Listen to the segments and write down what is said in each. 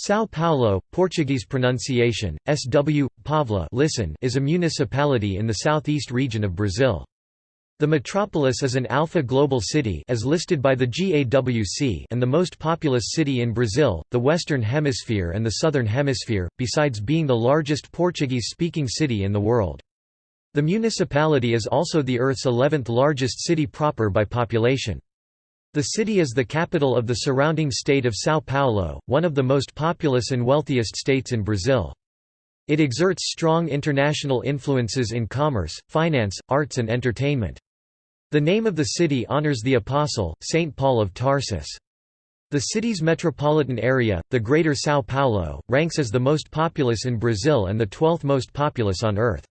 São Paulo, Portuguese pronunciation, SW, Pavla listen, is a municipality in the southeast region of Brazil. The metropolis is an alpha global city as listed by the GAWC and the most populous city in Brazil, the Western Hemisphere and the Southern Hemisphere, besides being the largest Portuguese-speaking city in the world. The municipality is also the Earth's 11th largest city proper by population. The city is the capital of the surrounding state of São Paulo, one of the most populous and wealthiest states in Brazil. It exerts strong international influences in commerce, finance, arts and entertainment. The name of the city honors the apostle, Saint Paul of Tarsus. The city's metropolitan area, the Greater São Paulo, ranks as the most populous in Brazil and the 12th most populous on Earth.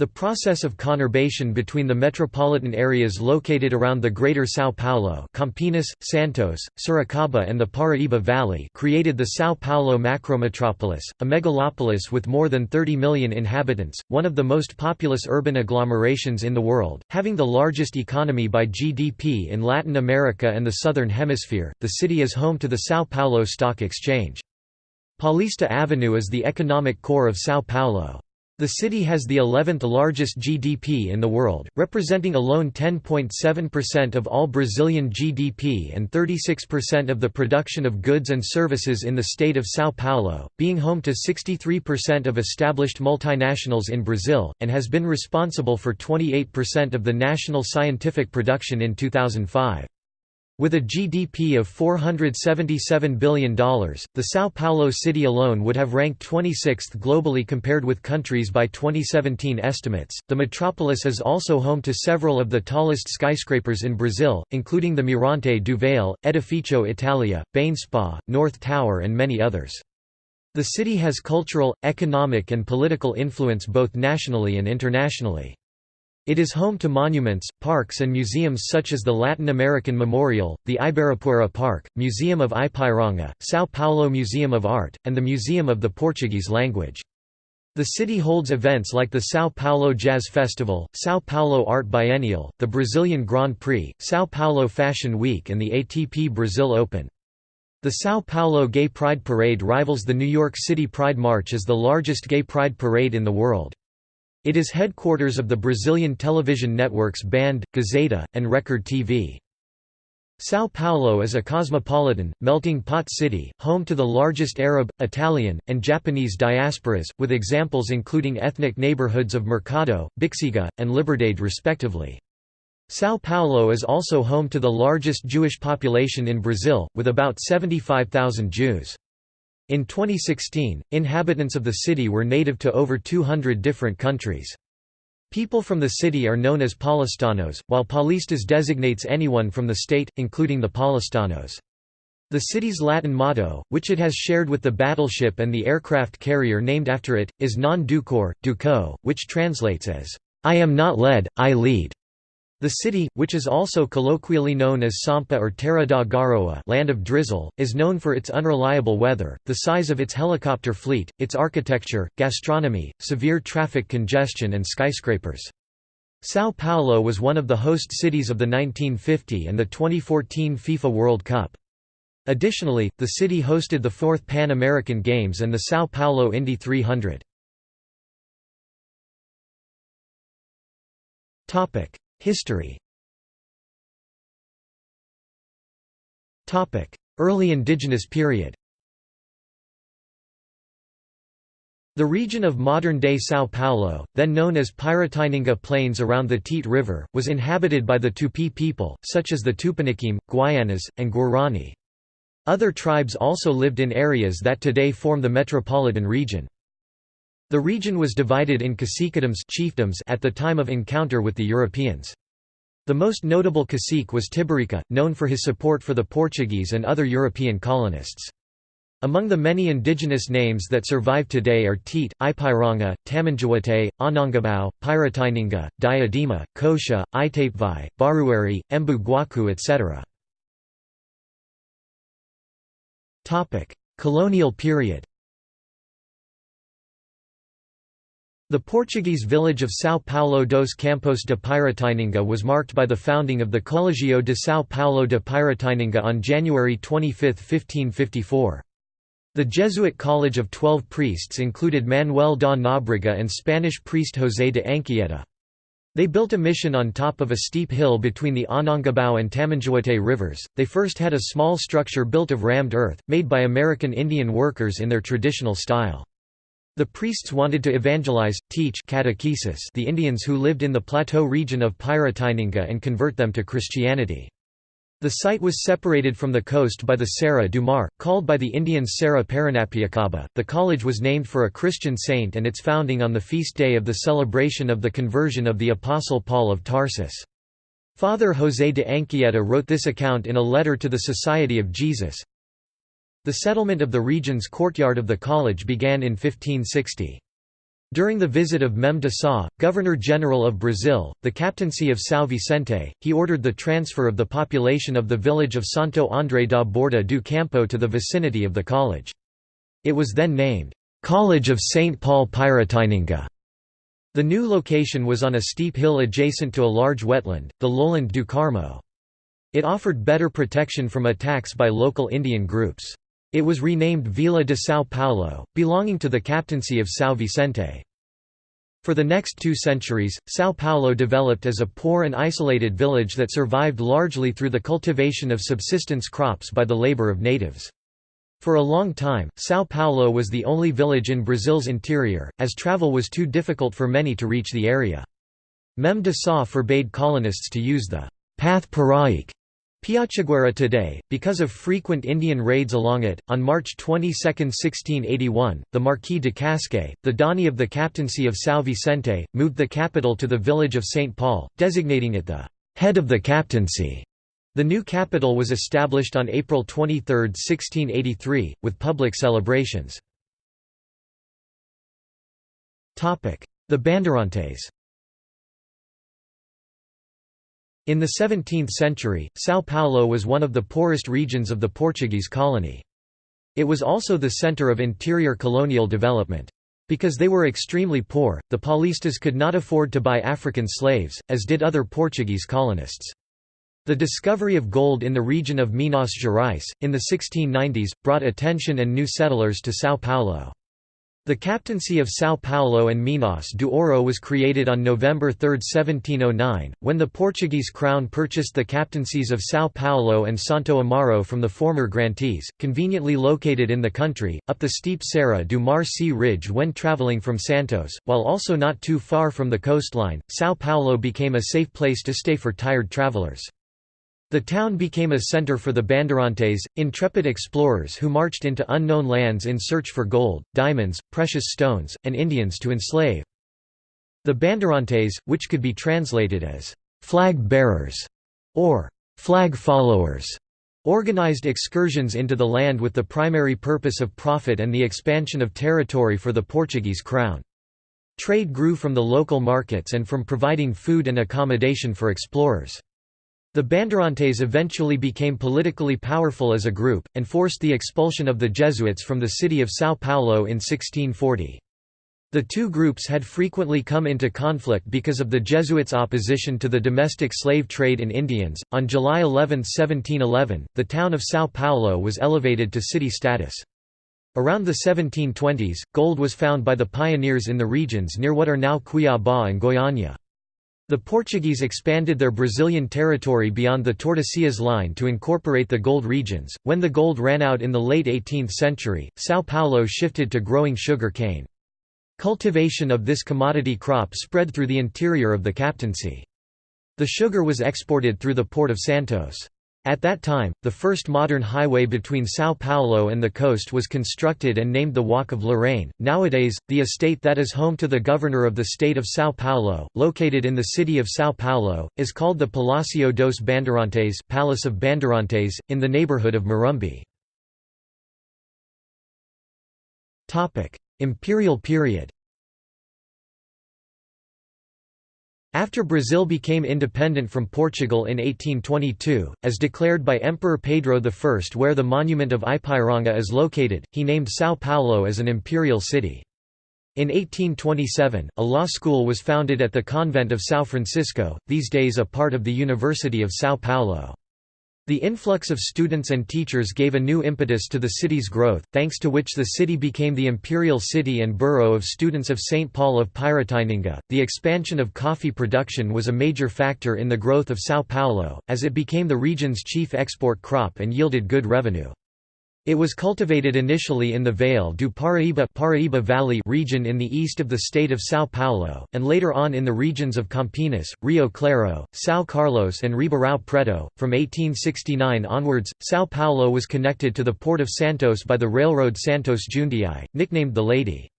The process of conurbation between the metropolitan areas located around the Greater São Paulo Campinas, Santos, Sorocaba and the Paraíba Valley created the São Paulo macrometropolis, a megalopolis with more than 30 million inhabitants, one of the most populous urban agglomerations in the world, having the largest economy by GDP in Latin America and the Southern Hemisphere. The city is home to the São Paulo Stock Exchange. Paulista Avenue is the economic core of São Paulo. The city has the 11th largest GDP in the world, representing alone 10.7% of all Brazilian GDP and 36% of the production of goods and services in the state of São Paulo, being home to 63% of established multinationals in Brazil, and has been responsible for 28% of the national scientific production in 2005. With a GDP of $477 billion, the São Paulo city alone would have ranked 26th globally compared with countries by 2017 estimates. The metropolis is also home to several of the tallest skyscrapers in Brazil, including the Mirante do Vale, Edifício Italia, Banespa, North Tower, and many others. The city has cultural, economic, and political influence both nationally and internationally. It is home to monuments, parks and museums such as the Latin American Memorial, the Ibirapuera Park, Museum of Ipiranga, São Paulo Museum of Art, and the Museum of the Portuguese Language. The city holds events like the São Paulo Jazz Festival, São Paulo Art Biennial, the Brazilian Grand Prix, São Paulo Fashion Week and the ATP Brazil Open. The São Paulo Gay Pride Parade rivals the New York City Pride March as the largest gay pride parade in the world. It is headquarters of the Brazilian television networks Band, Gazeta, and Record TV. São Paulo is a cosmopolitan, melting pot city, home to the largest Arab, Italian, and Japanese diasporas, with examples including ethnic neighborhoods of Mercado, Bixiga, and Liberdade respectively. São Paulo is also home to the largest Jewish population in Brazil, with about 75,000 Jews. In 2016, inhabitants of the city were native to over 200 different countries. People from the city are known as Paulistanos, while Paulistas designates anyone from the state, including the Paulistanos. The city's Latin motto, which it has shared with the battleship and the aircraft carrier named after it, is Non ducor, duco, which translates as, I am not led, I lead. The city, which is also colloquially known as Sampa or Terra da Garoa land of drizzle, is known for its unreliable weather, the size of its helicopter fleet, its architecture, gastronomy, severe traffic congestion and skyscrapers. São Paulo was one of the host cities of the 1950 and the 2014 FIFA World Cup. Additionally, the city hosted the fourth Pan American Games and the São Paulo Indy 300. History Early indigenous period The region of modern-day São Paulo, then known as Piratininga Plains around the Tietê River, was inhabited by the Tupi people, such as the Tupiniquim, Guaianas, and Guarani. Other tribes also lived in areas that today form the metropolitan region. The region was divided in caciquedoms chiefdoms at the time of encounter with the Europeans. The most notable cacique was Tibirica, known for his support for the Portuguese and other European colonists. Among the many indigenous names that survive today are Tietê, Ipiranga, Tamanduatei, Anhangabau, Piratininga, Diadema, Coxa, Itapevi, Barueri, Embu Guacu etc. Colonial period The Portuguese village of São Paulo dos Campos de Piratininga was marked by the founding of the Colegio de São Paulo de Piratininga on January 25, 1554. The Jesuit College of Twelve Priests included Manuel da Nóbrega and Spanish priest José de Anchieta. They built a mission on top of a steep hill between the Anhangabau and Tamanduatei rivers. They first had a small structure built of rammed earth, made by American Indian workers in their traditional style. The priests wanted to evangelize, teach catechesis the Indians who lived in the plateau region of Piratininga and convert them to Christianity. The site was separated from the coast by the Serra do Mar, called by the Indians Serra Paranapiacaba. The college was named for a Christian saint and its founding on the feast day of the celebration of the conversion of the Apostle Paul of Tarsus. Father José de Anchieta wrote this account in a letter to the Society of Jesus. The settlement of the region's courtyard of the college began in 1560. During the visit of Mem de Sá, Governor-General of Brazil, the captaincy of São Vicente, he ordered the transfer of the population of the village of Santo André da Borda do Campo to the vicinity of the college. It was then named, "'College of St. Paul Piratininga'. The new location was on a steep hill adjacent to a large wetland, the lowland do Carmo. It offered better protection from attacks by local Indian groups. It was renamed Vila de São Paulo, belonging to the captaincy of São Vicente. For the next two centuries, São Paulo developed as a poor and isolated village that survived largely through the cultivation of subsistence crops by the labor of natives. For a long time, São Paulo was the only village in Brazil's interior, as travel was too difficult for many to reach the area. Mem de Sá forbade colonists to use the path Paraique Piachaguera today, because of frequent Indian raids along it, on March 22, 1681, the Marquis de Cascais, the donee of the captaincy of São Vicente, moved the capital to the village of St. Paul, designating it the head of the captaincy. The new capital was established on April 23, 1683, with public celebrations. The Bandeirantes In the 17th century, São Paulo was one of the poorest regions of the Portuguese colony. It was also the center of interior colonial development. Because they were extremely poor, the Paulistas could not afford to buy African slaves, as did other Portuguese colonists. The discovery of gold in the region of Minas Gerais, in the 1690s, brought attention and new settlers to São Paulo. The captaincy of São Paulo and Minas do Ouro was created on November 3, 1709, when the Portuguese crown purchased the captaincies of São Paulo and Santo Amaro from the former grantees, conveniently located in the country, up the steep Serra do Mar Sea ridge when travelling from Santos, while also not too far from the coastline. São Paulo became a safe place to stay for tired travellers. The town became a center for the Bandeirantes, intrepid explorers who marched into unknown lands in search for gold, diamonds, precious stones, and Indians to enslave. The Bandeirantes, which could be translated as «flag bearers» or «flag followers», organized excursions into the land with the primary purpose of profit and the expansion of territory for the Portuguese crown. Trade grew from the local markets and from providing food and accommodation for explorers. The Bandeirantes eventually became politically powerful as a group, and forced the expulsion of the Jesuits from the city of São Paulo in 1640. The two groups had frequently come into conflict because of the Jesuits' opposition to the domestic slave trade in Indians. On July 11, 1711, the town of São Paulo was elevated to city status. Around the 1720s, gold was found by the pioneers in the regions near what are now Cuiabá and Goiânia. The Portuguese expanded their Brazilian territory beyond the Tordesillas line to incorporate the gold regions. When the gold ran out in the late 18th century, São Paulo shifted to growing sugar cane. Cultivation of this commodity crop spread through the interior of the captaincy. The sugar was exported through the port of Santos. At that time, the first modern highway between São Paulo and the coast was constructed and named the Walk of Lorena. Nowadays, the estate that is home to the governor of the state of São Paulo, located in the city of São Paulo, is called the Palácio dos Bandeirantes, Palace of Bandeirantes, in the neighborhood of Morumbi. Topic: Imperial period. After Brazil became independent from Portugal in 1822, as declared by Emperor Pedro I where the monument of Ipiranga is located, he named São Paulo as an imperial city. In 1827, a law school was founded at the convent of São Francisco, these days a part of the University of São Paulo. The influx of students and teachers gave a new impetus to the city's growth, thanks to which the city became the imperial city and borough of students of St. Paul of Piratininga. The expansion of coffee production was a major factor in the growth of São Paulo, as it became the region's chief export crop and yielded good revenue. It was cultivated initially in the Vale do Paraíba, Paraíba Valley region in the east of the state of São Paulo, and later on in the regions of Campinas, Rio Claro, São Carlos and Ribeirão Preto. From 1869 onwards, São Paulo was connected to the port of Santos by the railroad Santos Jundiaí, nicknamed the Lady.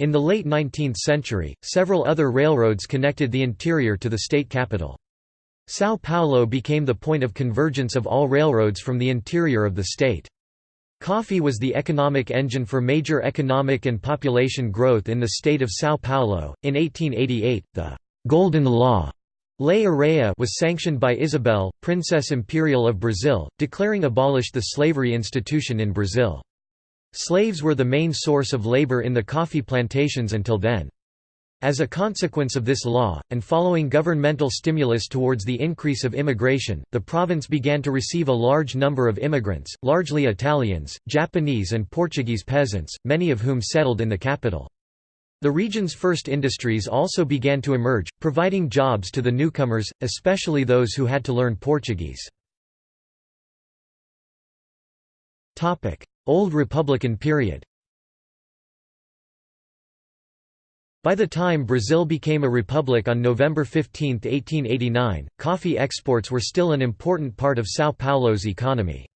In the late 19th century, several other railroads connected the interior to the state capital. São Paulo became the point of convergence of all railroads from the interior of the state. Coffee was the economic engine for major economic and population growth in the state of São Paulo. In 1888, the Golden Law Lei Áurea was sanctioned by Isabel, Princess Imperial of Brazil, declaring abolished the slavery institution in Brazil. Slaves were the main source of labor in the coffee plantations until then. As a consequence of this law, and following governmental stimulus towards the increase of immigration, the province began to receive a large number of immigrants, largely Italians, Japanese and Portuguese peasants, many of whom settled in the capital. The region's first industries also began to emerge, providing jobs to the newcomers, especially those who had to learn Portuguese. Old Republican period By the time Brazil became a republic on November 15, 1889, coffee exports were still an important part of São Paulo's economy.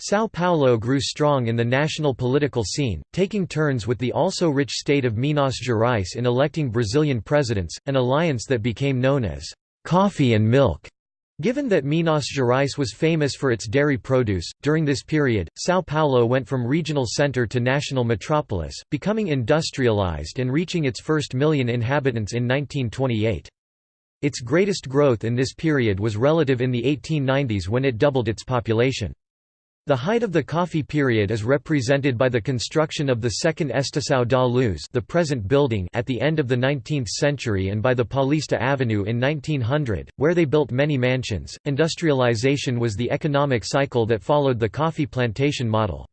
São Paulo grew strong in the national political scene, taking turns with the also rich state of Minas Gerais in electing Brazilian presidents, an alliance that became known as «coffee and milk». Given that Minas Gerais was famous for its dairy produce, during this period, São Paulo went from regional center to national metropolis, becoming industrialized and reaching its first million inhabitants in 1928. Its greatest growth in this period was relative in the 1890s when it doubled its population. The height of the coffee period is represented by the construction of the second Estação da Luz the present building at the end of the 19th century and by the Paulista Avenue in 1900, where they built many mansions. Industrialization was the economic cycle that followed the coffee plantation model.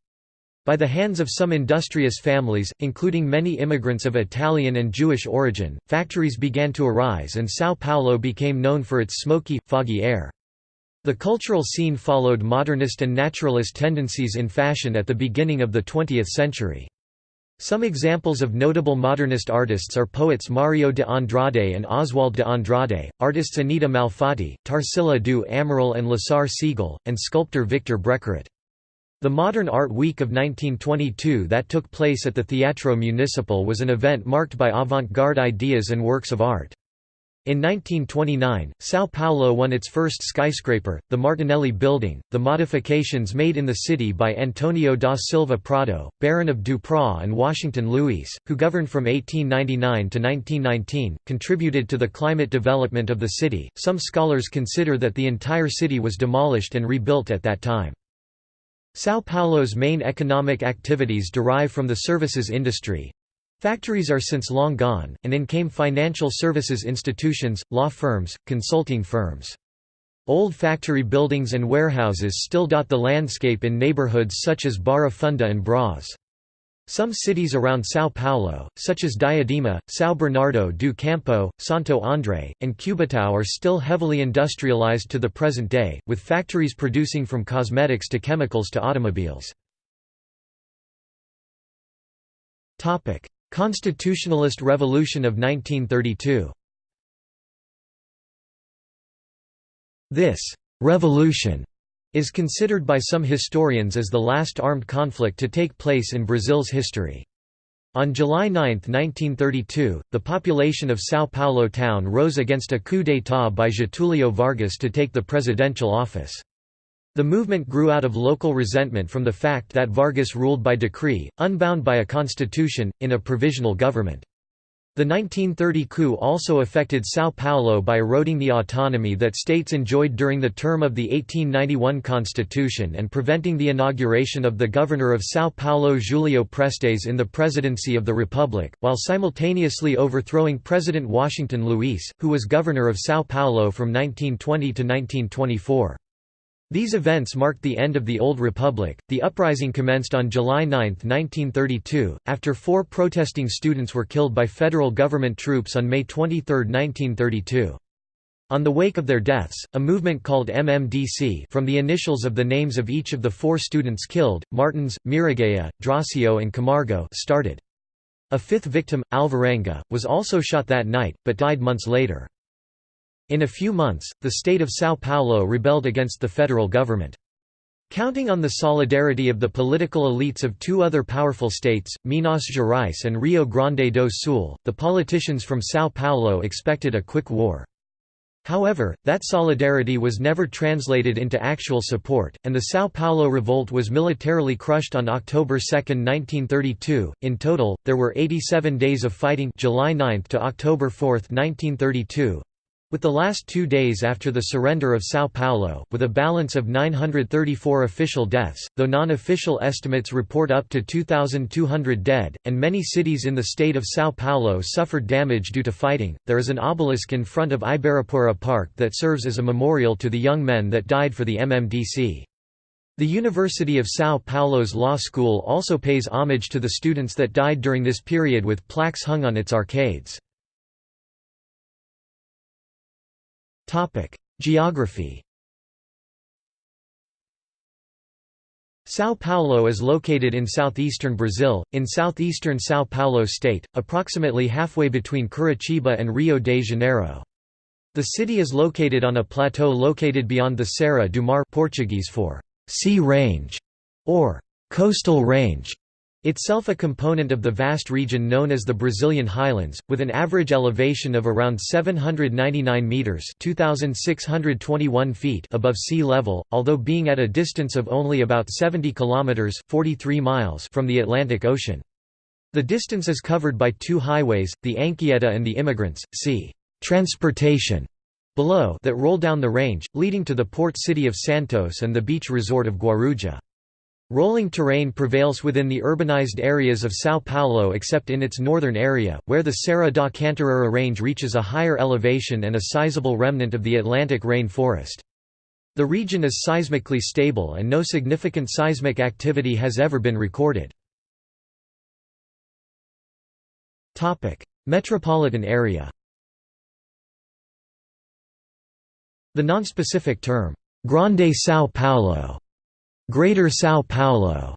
By the hands of some industrious families, including many immigrants of Italian and Jewish origin, factories began to arise and São Paulo became known for its smoky, foggy air. The cultural scene followed modernist and naturalist tendencies in fashion at the beginning of the 20th century. Some examples of notable modernist artists are poets Mario de Andrade and Oswald de Andrade, artists Anita Malfatti, Tarsila do Amaral and Lasar Segall, and sculptor Victor Brecheret. The Modern Art Week of 1922 that took place at the Teatro Municipal was an event marked by avant-garde ideas and works of art. In 1929, São Paulo won its first skyscraper, the Martinelli Building. The modifications made in the city by Antonio da Silva Prado, Baron of Duprat and Washington Luis, who governed from 1899 to 1919, contributed to the climate development of the city. Some scholars consider that the entire city was demolished and rebuilt at that time. São Paulo's main economic activities derive from the services industry, Factories are since long gone, and in came financial services institutions, law firms, consulting firms. Old factory buildings and warehouses still dot the landscape in neighborhoods such as Barra Funda and Braz. Some cities around São Paulo, such as Diadema, São Bernardo do Campo, Santo André, and Cubatão are still heavily industrialized to the present day, with factories producing from cosmetics to chemicals to automobiles. Constitutionalist Revolution of 1932 This «revolution» is considered by some historians as the last armed conflict to take place in Brazil's history. On July 9, 1932, the population of São Paulo town rose against a coup d'état by Getúlio Vargas to take the presidential office. The movement grew out of local resentment from the fact that Vargas ruled by decree, unbound by a constitution, in a provisional government. The 1930 coup also affected São Paulo by eroding the autonomy that states enjoyed during the term of the 1891 constitution and preventing the inauguration of the governor of São Paulo Julio Prestes in the presidency of the republic, while simultaneously overthrowing President Washington Luis, who was governor of São Paulo from 1920 to 1924. These events marked the end of the Old Republic. The uprising commenced on July 9, 1932, after four protesting students were killed by federal government troops on May 23, 1932. On the wake of their deaths, a movement called MMDC from the initials of the names of each of the four students killed, Martins, Miragaya, Dráusio and Camargo started. A fifth victim, Alvarenga, was also shot that night, but died months later. In a few months, the state of São Paulo rebelled against the federal government. Counting on the solidarity of the political elites of two other powerful states, Minas Gerais and Rio Grande do Sul, the politicians from São Paulo expected a quick war. However, that solidarity was never translated into actual support, and the São Paulo revolt was militarily crushed on October 2, 1932. In total, there were 87 days of fighting July 9 to October 4, 1932, with the last two days after the surrender of São Paulo, with a balance of 934 official deaths, though non-official estimates report up to 2,200 dead, and many cities in the state of São Paulo suffered damage due to fighting, there is an obelisk in front of Ibirapuera Park that serves as a memorial to the young men that died for the MMDC. The University of São Paulo's law school also pays homage to the students that died during this period with plaques hung on its arcades. Geography São Paulo is located in southeastern Brazil, in southeastern São Paulo state, approximately halfway between Curitiba and Rio de Janeiro. The city is located on a plateau located beyond the Serra do Mar Portuguese for sea range or coastal range Itself a component of the vast region known as the Brazilian Highlands, with an average elevation of around 799 meters (2621 feet) above sea level, although being at a distance of only about 70 kilometers (43 miles) from the Atlantic Ocean. The distance is covered by two highways, the Anchieta and the Immigrants, sea transportation below that roll down the range, leading to the port city of Santos and the beach resort of Guarujá. Rolling terrain prevails within the urbanized areas of São Paulo except in its northern area, where the Serra da Cantareira range reaches a higher elevation and a sizable remnant of the Atlantic rain forest. The region is seismically stable and no significant seismic activity has ever been recorded. Metropolitan area The nonspecific term, Grande São Paulo Greater São Paulo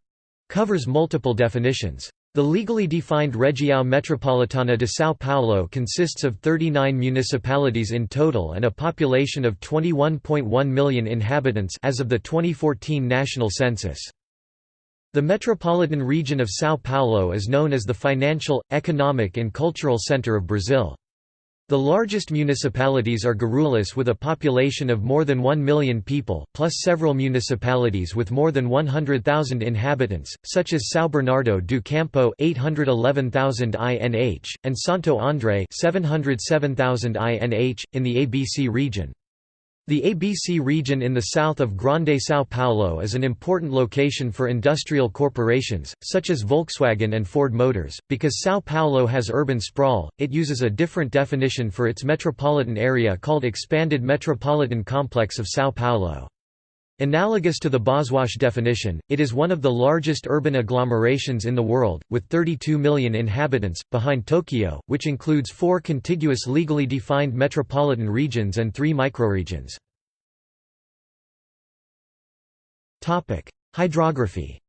covers multiple definitions. The legally defined Região Metropolitana de São Paulo consists of 39 municipalities in total and a population of 21.1 million inhabitants as of the 2014 national census. The metropolitan region of São Paulo is known as the financial, economic and cultural center of Brazil. The largest municipalities are Guarulhos with a population of more than 1 million people, plus several municipalities with more than 100,000 inhabitants, such as São Bernardo do Campo 811,000 INH, and Santo André 707,000 INH, in the ABC region. The ABC region in the south of Grande São Paulo is an important location for industrial corporations, such as Volkswagen and Ford Motors. Because São Paulo has urban sprawl, it uses a different definition for its metropolitan area called Expanded Metropolitan Complex of São Paulo. Analogous to the Boswash definition, it is one of the largest urban agglomerations in the world, with 32 million inhabitants, behind Tokyo, which includes four contiguous legally defined metropolitan regions and three microregions. Hydrography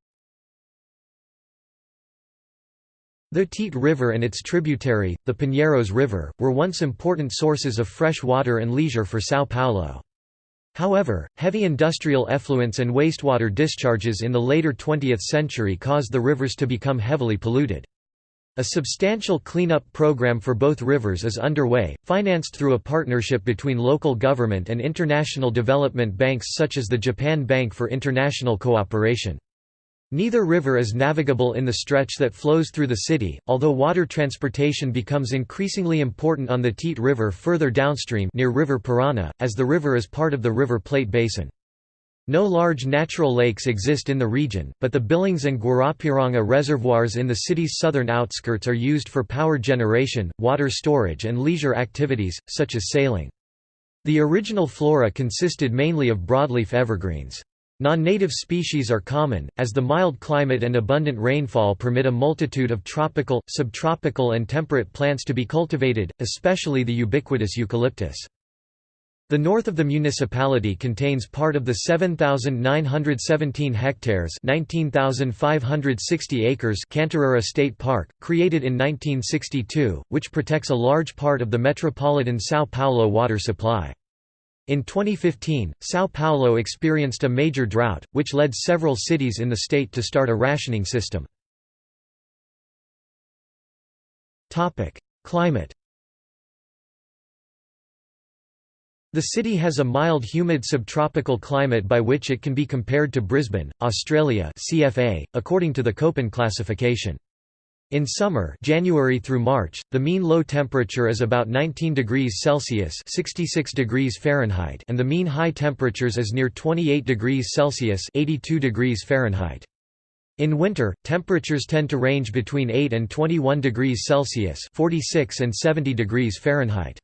The Tietê River and its tributary, the Pinheiros River, were once important sources of fresh water and leisure for São Paulo. However, heavy industrial effluents and wastewater discharges in the later 20th century caused the rivers to become heavily polluted. A substantial cleanup program for both rivers is underway, financed through a partnership between local government and international development banks such as the Japan Bank for International Cooperation. Neither river is navigable in the stretch that flows through the city, although water transportation becomes increasingly important on the Tietê River further downstream near River Parana, as the river is part of the River Plate Basin. No large natural lakes exist in the region, but the Billings and Guarapiranga reservoirs in the city's southern outskirts are used for power generation, water storage and leisure activities, such as sailing. The original flora consisted mainly of broadleaf evergreens. Non-native species are common, as the mild climate and abundant rainfall permit a multitude of tropical, subtropical and temperate plants to be cultivated, especially the ubiquitous eucalyptus. The north of the municipality contains part of the 7,917 hectares 19,560 acres Cantareira State Park, created in 1962, which protects a large part of the metropolitan São Paulo water supply. In 2015, São Paulo experienced a major drought, which led several cities in the state to start a rationing system. Climate The city has a mild humid subtropical climate by which it can be compared to Brisbane, Australia CFA, according to the Köppen classification. In summer January through March, the mean low temperature is about 19 degrees Celsius 66 degrees Fahrenheit and the mean high temperatures is near 28 degrees Celsius 82 degrees Fahrenheit. In winter, temperatures tend to range between 8 and 21 degrees Celsius 46 and 70 degrees Fahrenheit.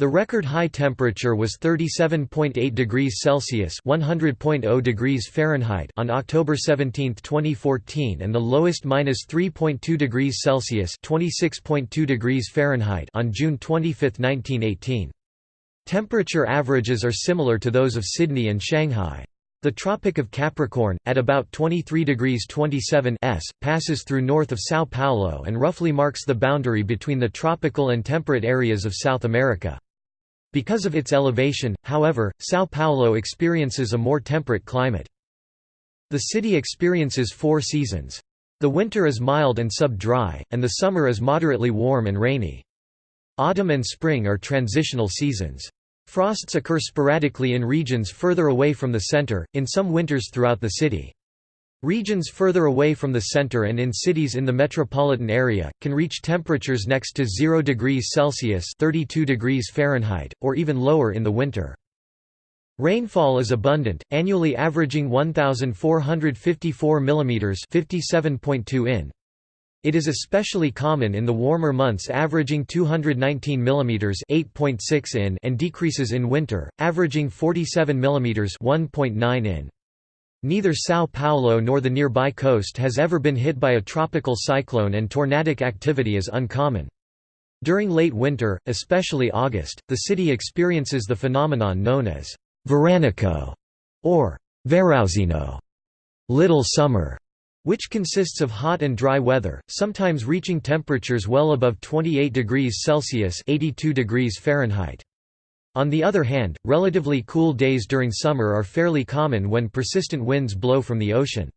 The record high temperature was 37.8 degrees Celsius (100.0 degrees Fahrenheit) on October 17, 2014, and the lowest -3.2 degrees Celsius (26.2 degrees Fahrenheit) on June 25, 1918. Temperature averages are similar to those of Sydney and Shanghai. The Tropic of Capricorn, at about 23 degrees 27 s, passes through north of São Paulo and roughly marks the boundary between the tropical and temperate areas of South America. Because of its elevation, however, São Paulo experiences a more temperate climate. The city experiences four seasons. The winter is mild and sub-dry, and the summer is moderately warm and rainy. Autumn and spring are transitional seasons. Frosts occur sporadically in regions further away from the center, in some winters throughout the city. Regions further away from the center and in cities in the metropolitan area, can reach temperatures next to 0 degrees Celsius 32 degrees Fahrenheit, or even lower in the winter. Rainfall is abundant, annually averaging 1,454 mm 57.2 in. It is especially common in the warmer months averaging 219 mm 8.6 in and decreases in winter, averaging 47 mm 1.9 in. Neither São Paulo nor the nearby coast has ever been hit by a tropical cyclone and tornadic activity is uncommon. During late winter, especially August, the city experiences the phenomenon known as veranico or verãozinho, little summer, which consists of hot and dry weather, sometimes reaching temperatures well above 28 degrees Celsius 82 degrees Fahrenheit. On the other hand, relatively cool days during summer are fairly common when persistent winds blow from the ocean.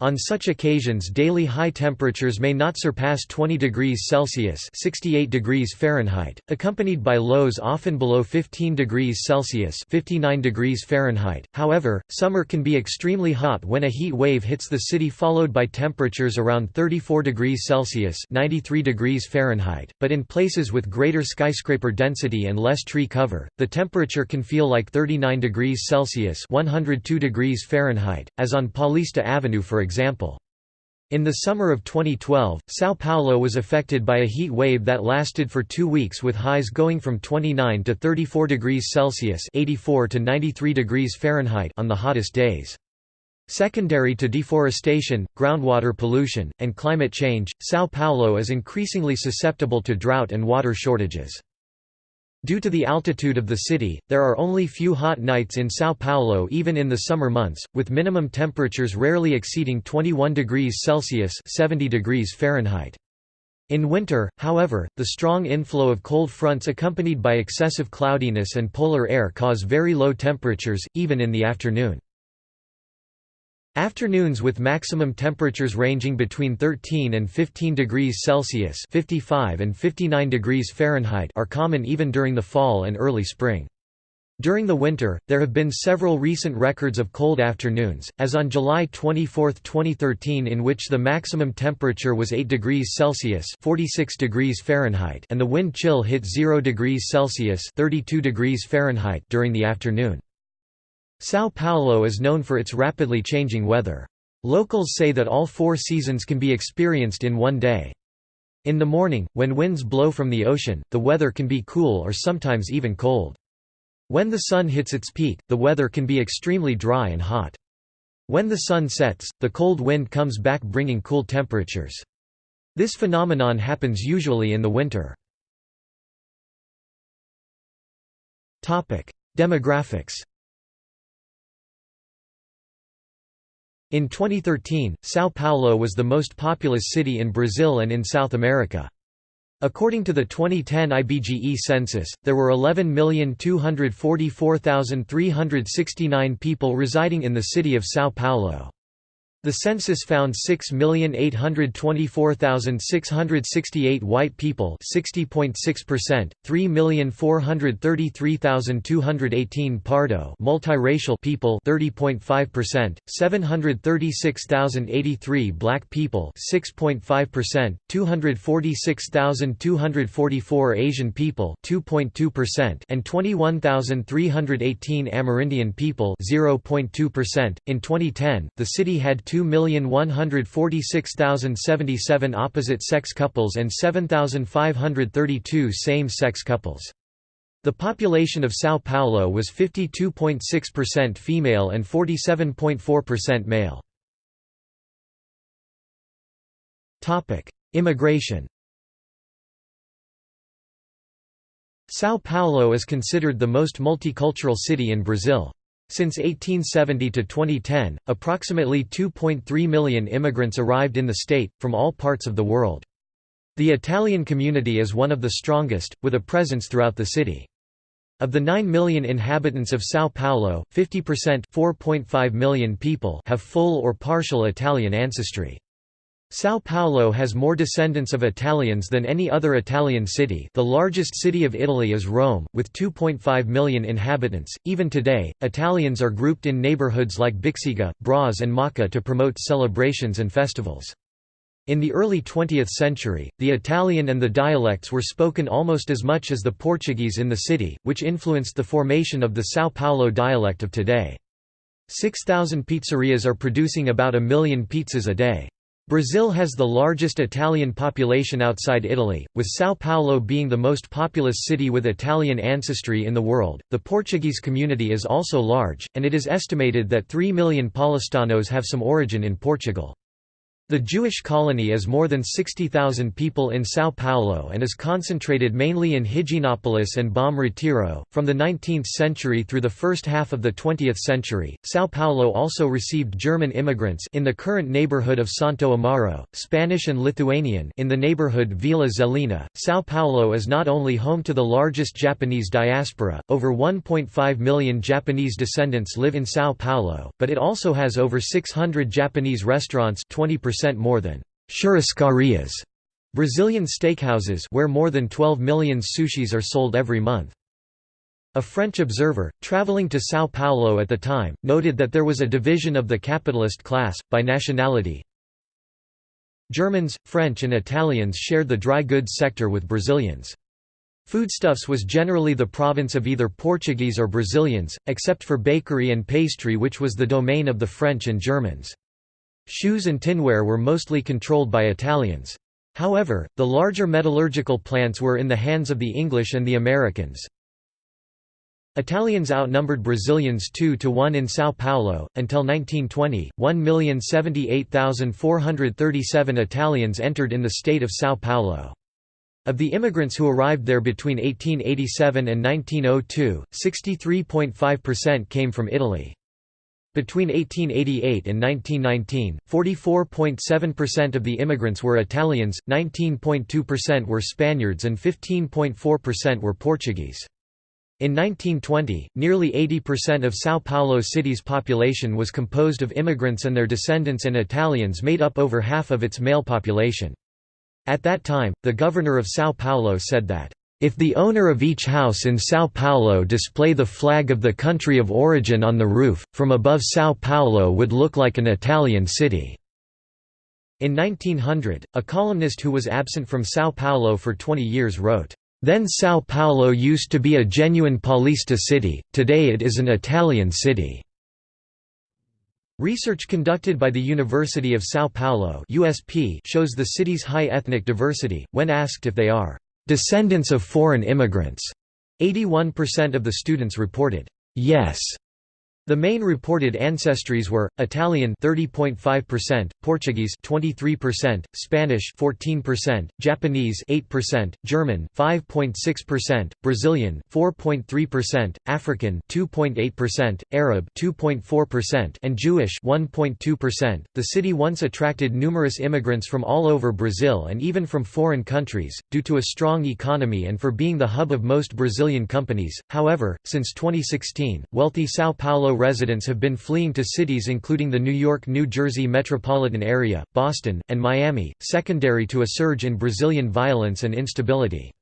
On such occasions daily high temperatures may not surpass 20 degrees Celsius 68 degrees Fahrenheit, accompanied by lows often below 15 degrees Celsius 59 degrees Fahrenheit. However, summer can be extremely hot when a heat wave hits the city followed by temperatures around 34 degrees Celsius 93 degrees Fahrenheit, but in places with greater skyscraper density and less tree cover, the temperature can feel like 39 degrees Celsius 102 degrees Fahrenheit, as on Paulista Avenue for example. In the summer of 2012, São Paulo was affected by a heat wave that lasted for two weeks with highs going from 29 to 34 degrees Celsius 84 to 93 degrees Fahrenheit on the hottest days. Secondary to deforestation, groundwater pollution, and climate change, São Paulo is increasingly susceptible to drought and water shortages. Due to the altitude of the city, there are only few hot nights in São Paulo even in the summer months, with minimum temperatures rarely exceeding 21 degrees Celsius 70 degrees Fahrenheit. In winter, however, the strong inflow of cold fronts accompanied by excessive cloudiness and polar air cause very low temperatures, even in the afternoon. Afternoons with maximum temperatures ranging between 13 and 15 degrees Celsius 55 and 59 degrees Fahrenheit are common even during the fall and early spring. During the winter, there have been several recent records of cold afternoons, as on July 24, 2013 in which the maximum temperature was 8 degrees Celsius 46 degrees Fahrenheit and the wind chill hit 0 degrees Celsius 32 degrees Fahrenheit during the afternoon. São Paulo is known for its rapidly changing weather. Locals say that all four seasons can be experienced in one day. In the morning, when winds blow from the ocean, the weather can be cool or sometimes even cold. When the sun hits its peak, the weather can be extremely dry and hot. When the sun sets, the cold wind comes back bringing cool temperatures. This phenomenon happens usually in the winter. Demographics In 2013, São Paulo was the most populous city in Brazil and in South America. According to the 2010 IBGE census, there were 11,244,369 people residing in the city of São Paulo. The census found 6,824,668 white people 60.6%, 3,433,218 Pardo multiracial people 30.5%, 736,083 black people 6.5%, 246,244 Asian people 2.2% and 21,318 Amerindian people 0.2%. In 2010, the city had 2,146,077 opposite-sex couples and 7,532 same-sex couples. The population of São Paulo was 52.6% female and 47.4% male. Immigration São Paulo is considered the most multicultural city in Brazil. Since 1870 to 2010, approximately 2.3 million immigrants arrived in the state, from all parts of the world. The Italian community is one of the strongest, with a presence throughout the city. Of the 9 million inhabitants of São Paulo, 50% million people have full or partial Italian ancestry. São Paulo has more descendants of Italians than any other Italian city the largest city of Italy is Rome, with 2.5 million inhabitants. Even today, Italians are grouped in neighborhoods like Bixiga, Braz and Moca to promote celebrations and festivals. In the early 20th century, the Italian and the dialects were spoken almost as much as the Portuguese in the city, which influenced the formation of the São Paulo dialect of today. 6,000 pizzerias are producing about a million pizzas a day. Brazil has the largest Italian population outside Italy, with São Paulo being the most populous city with Italian ancestry in the world. The Portuguese community is also large, and it is estimated that 3 million Paulistanos have some origin in Portugal. The Jewish colony is more than 60,000 people in São Paulo and is concentrated mainly in Higienópolis and Bom Retiro. From the 19th century through the first half of the 20th century, São Paulo also received German immigrants in the current neighborhood of Santo Amaro, Spanish and Lithuanian in the neighborhood Vila Zelina. São Paulo is not only home to the largest Japanese diaspora, over 1.5 million Japanese descendants live in São Paulo, but it also has over 600 Japanese restaurants 20% more than churrascarias, Brazilian steakhouses where more than 12 million sushis are sold every month. A French observer, traveling to São Paulo at the time, noted that there was a division of the capitalist class, by nationality. Germans, French and Italians shared the dry goods sector with Brazilians. Foodstuffs was generally the province of either Portuguese or Brazilians, except for bakery and pastry which was the domain of the French and Germans. Shoes and tinware were mostly controlled by Italians. However, the larger metallurgical plants were in the hands of the English and the Americans. Italians outnumbered Brazilians 2 to 1 in São Paulo. Until 1920, 1,078,437 Italians entered in the state of São Paulo. Of the immigrants who arrived there between 1887 and 1902, 63.5% came from Italy. Between 1888 and 1919, 44.7% of the immigrants were Italians, 19.2% were Spaniards and 15.4% were Portuguese. In 1920, nearly 80% of São Paulo city's population was composed of immigrants and their descendants and Italians made up over half of its male population. At that time, the governor of São Paulo said that if the owner of each house in São Paulo display the flag of the country of origin on the roof, from above São Paulo would look like an Italian city." In 1900, a columnist who was absent from São Paulo for 20 years wrote, "...then São Paulo used to be a genuine Paulista city, today it is an Italian city." Research conducted by the University of São Paulo USP shows the city's high ethnic diversity, when asked if they are descendants of foreign immigrants. 81% of the students reported, "'Yes' The main reported ancestries were Italian 30.5%, Portuguese 23%, Spanish 14%, Japanese 8%, German 5.6%, Brazilian 4.3%, African 2.8%, Arab 2.4%, and Jewish 1.2%. The city once attracted numerous immigrants from all over Brazil and even from foreign countries due to a strong economy and for being the hub of most Brazilian companies. However, since 2016, wealthy São Paulo residents have been fleeing to cities including the New York-New Jersey metropolitan area, Boston, and Miami, secondary to a surge in Brazilian violence and instability.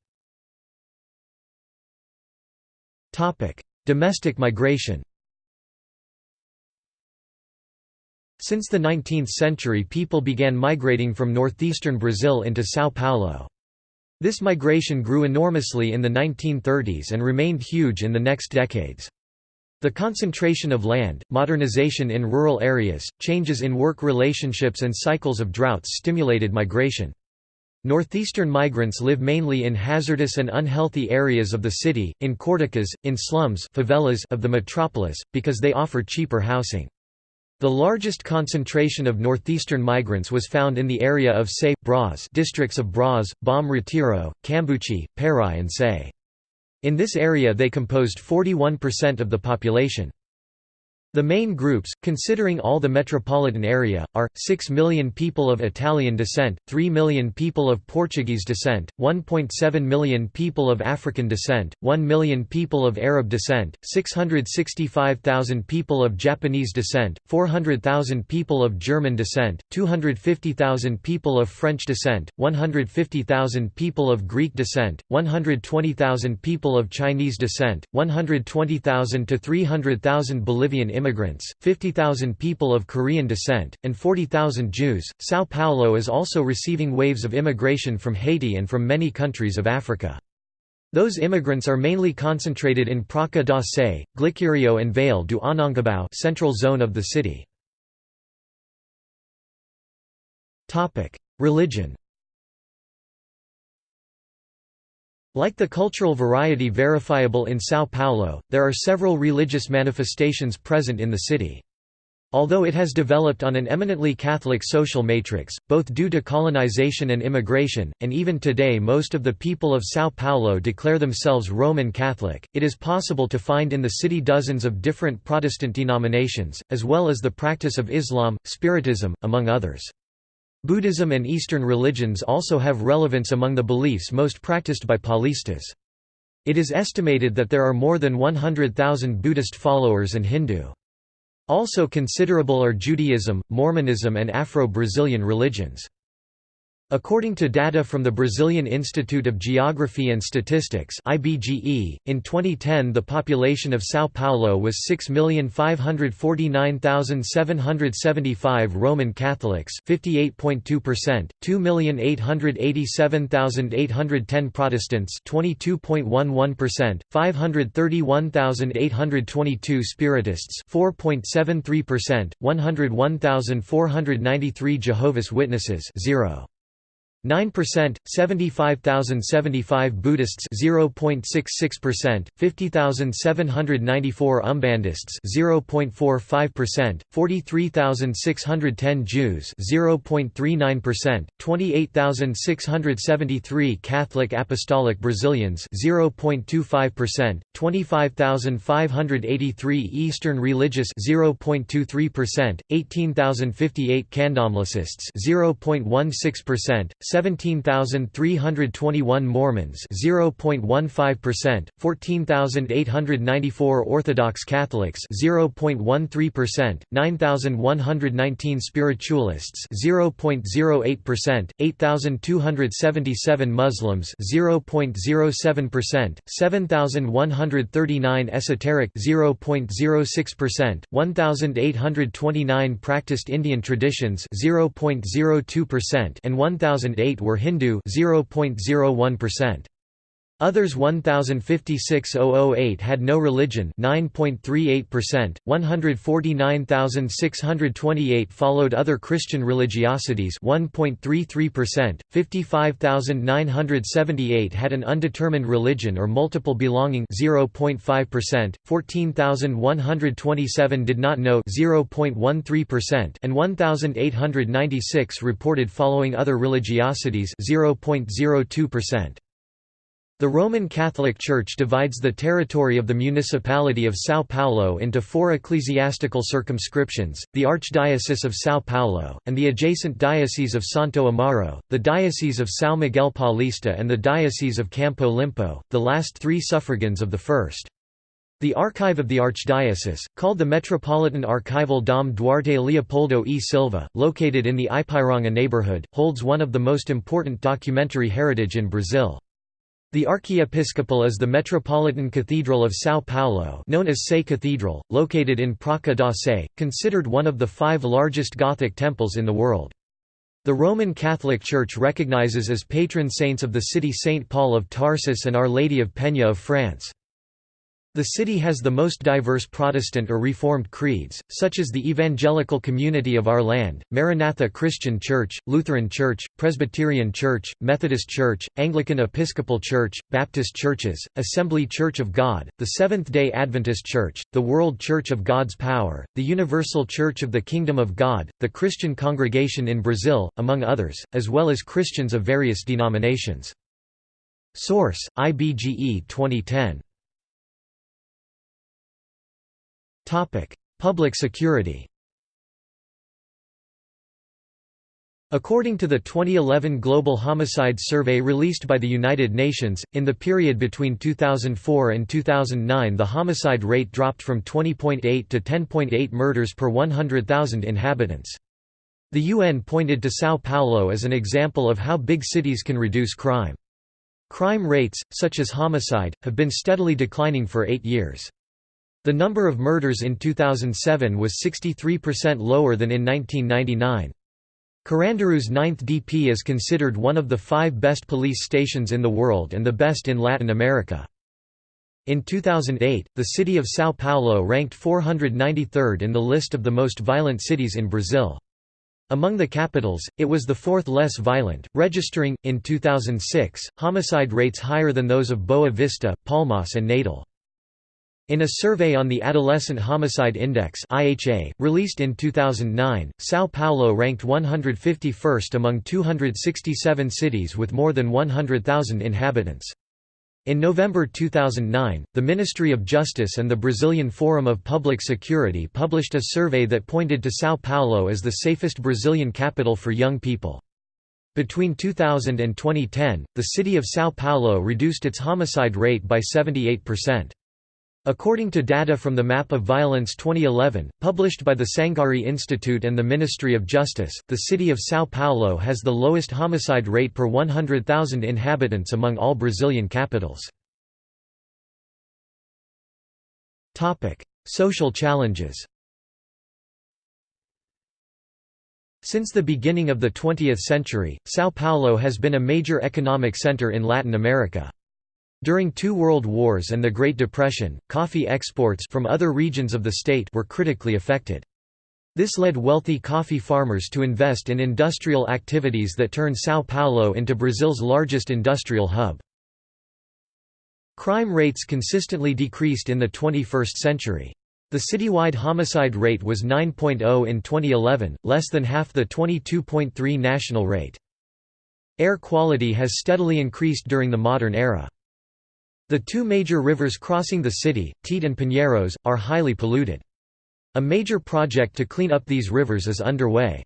Domestic migration Since the 19th century people began migrating from northeastern Brazil into São Paulo. This migration grew enormously in the 1930s and remained huge in the next decades. The concentration of land, modernization in rural areas, changes in work relationships and cycles of droughts stimulated migration. Northeastern migrants live mainly in hazardous and unhealthy areas of the city, in cortiços, in slums favelas of the metropolis, because they offer cheaper housing. The largest concentration of northeastern migrants was found in the area of Sé, Bras districts of Bras, Bom Retiro, Cambuci, Pari and Sé. In this area they composed 41% of the population. The main groups, considering all the metropolitan area, are 6 million people of Italian descent, 3 million people of Portuguese descent, 1.7 million people of African descent, 1 million people of Arab descent, 665,000 people of Japanese descent, 400,000 people of German descent, 250,000 people of French descent, 150,000 people of Greek descent, 120,000 people of Chinese descent, 120,000 to 300,000 Bolivian immigrants immigrants, 50,000 people of Korean descent, and 40,000 Jews. Sao Paulo is also receiving waves of immigration from Haiti and from many countries of Africa. Those immigrants are mainly concentrated in Praça da Sé, Glicério and Vale do Anhangabau central zone of the city. Religion Like the cultural variety verifiable in São Paulo, there are several religious manifestations present in the city. Although it has developed on an eminently Catholic social matrix, both due to colonization and immigration, and even today most of the people of São Paulo declare themselves Roman Catholic, it is possible to find in the city dozens of different Protestant denominations, as well as the practice of Islam, Spiritism, among others. Buddhism and Eastern religions also have relevance among the beliefs most practiced by Paulistas. It is estimated that there are more than 100,000 Buddhist followers and Hindu. Also considerable are Judaism, Mormonism and Afro-Brazilian religions. According to data from the Brazilian Institute of Geography and Statistics (IBGE), in 2010 the population of São Paulo was 6,549,775 Roman Catholics, 58.2%, 2,887,810 Protestants, 22.11%, 531,822 Spiritists, 4.73%, 101,493 Jehovah's Witnesses, 0. 9%, 75,075 Buddhists 0.66%, 50,794 Umbandists 0.45%, 43,610 Jews 0.39%, 28,673 Catholic Apostolic Brazilians 0.25%, 25,583 Eastern Religious 0.23%, 18,058 Candomblessists 0.16%, 17,321 Mormons 0.15%, 14,894 Orthodox Catholics 0.13%, 9,119 Spiritualists 0.08%, 8,277 Muslims 0.07%, 7,139 Esoteric 0.06%, 1,829 Practiced Indian Traditions 0.02% and 1,008 were Hindu 0.01%. Others 1056,008 had no religion 9.38%, 149,628 followed other Christian religiosities 1.33%, 55,978 had an undetermined religion or multiple belonging 0.5%, 14,127 did not know 0.13%, and 1,896 reported following other religiosities 0.02%. The Roman Catholic Church divides the territory of the municipality of São Paulo into four ecclesiastical circumscriptions, the Archdiocese of São Paulo, and the adjacent Diocese of Santo Amaro, the Diocese of São Miguel Paulista and the Diocese of Campo Limpo, the last three suffragans of the first. The archive of the archdiocese, called the Metropolitan Archival Dom Duarte Leopoldo e Silva, located in the Ipiranga neighborhood, holds one of the most important documentary heritage in Brazil. The archiepiscopal is the Metropolitan Cathedral of São Paulo known as Sé Cathedral, located in Praça da Sé, considered one of the five largest Gothic temples in the world. The Roman Catholic Church recognizes as patron saints of the city Saint Paul of Tarsus and Our Lady of Penha of France. The city has the most diverse Protestant or Reformed creeds, such as the Evangelical Community of Our Land, Maranatha Christian Church, Lutheran Church, Presbyterian Church, Methodist Church, Anglican Episcopal Church, Baptist Churches, Assembly Church of God, the Seventh-day Adventist Church, the World Church of God's Power, the Universal Church of the Kingdom of God, the Christian Congregation in Brazil, among others, as well as Christians of various denominations. Source: IBGE 2010 Public security According to the 2011 Global Homicide Survey released by the United Nations, in the period between 2004 and 2009 the homicide rate dropped from 20.8 to 10.8 murders per 100,000 inhabitants. The UN pointed to São Paulo as an example of how big cities can reduce crime. Crime rates, such as homicide, have been steadily declining for eight years. The number of murders in 2007 was 63% lower than in 1999. Carandiru's 9th DP is considered one of the five best police stations in the world and the best in Latin America. In 2008, the city of São Paulo ranked 493rd in the list of the most violent cities in Brazil. Among the capitals, it was the fourth less violent, registering, in 2006, homicide rates higher than those of Boa Vista, Palmas and Natal. In a survey on the Adolescent Homicide Index (IHA), released in 2009, São Paulo ranked 151st among 267 cities with more than 100,000 inhabitants. In November 2009, the Ministry of Justice and the Brazilian Forum of Public Security published a survey that pointed to São Paulo as the safest Brazilian capital for young people. Between 2000 and 2010, the city of São Paulo reduced its homicide rate by 78%. According to data from the Map of Violence 2011, published by the Sangari Institute and the Ministry of Justice, the city of São Paulo has the lowest homicide rate per 100,000 inhabitants among all Brazilian capitals. Social challenges Since the beginning of the 20th century, São Paulo has been a major economic center in Latin America. During two world wars and the Great Depression, coffee exports from other regions of the state were critically affected. This led wealthy coffee farmers to invest in industrial activities that turned São Paulo into Brazil's largest industrial hub. Crime rates consistently decreased in the 21st century. The citywide homicide rate was 9.0 in 2011, less than half the 22.3 national rate. Air quality has steadily increased during the modern era. The two major rivers crossing the city, Tietê and Pinheiros, are highly polluted. A major project to clean up these rivers is underway.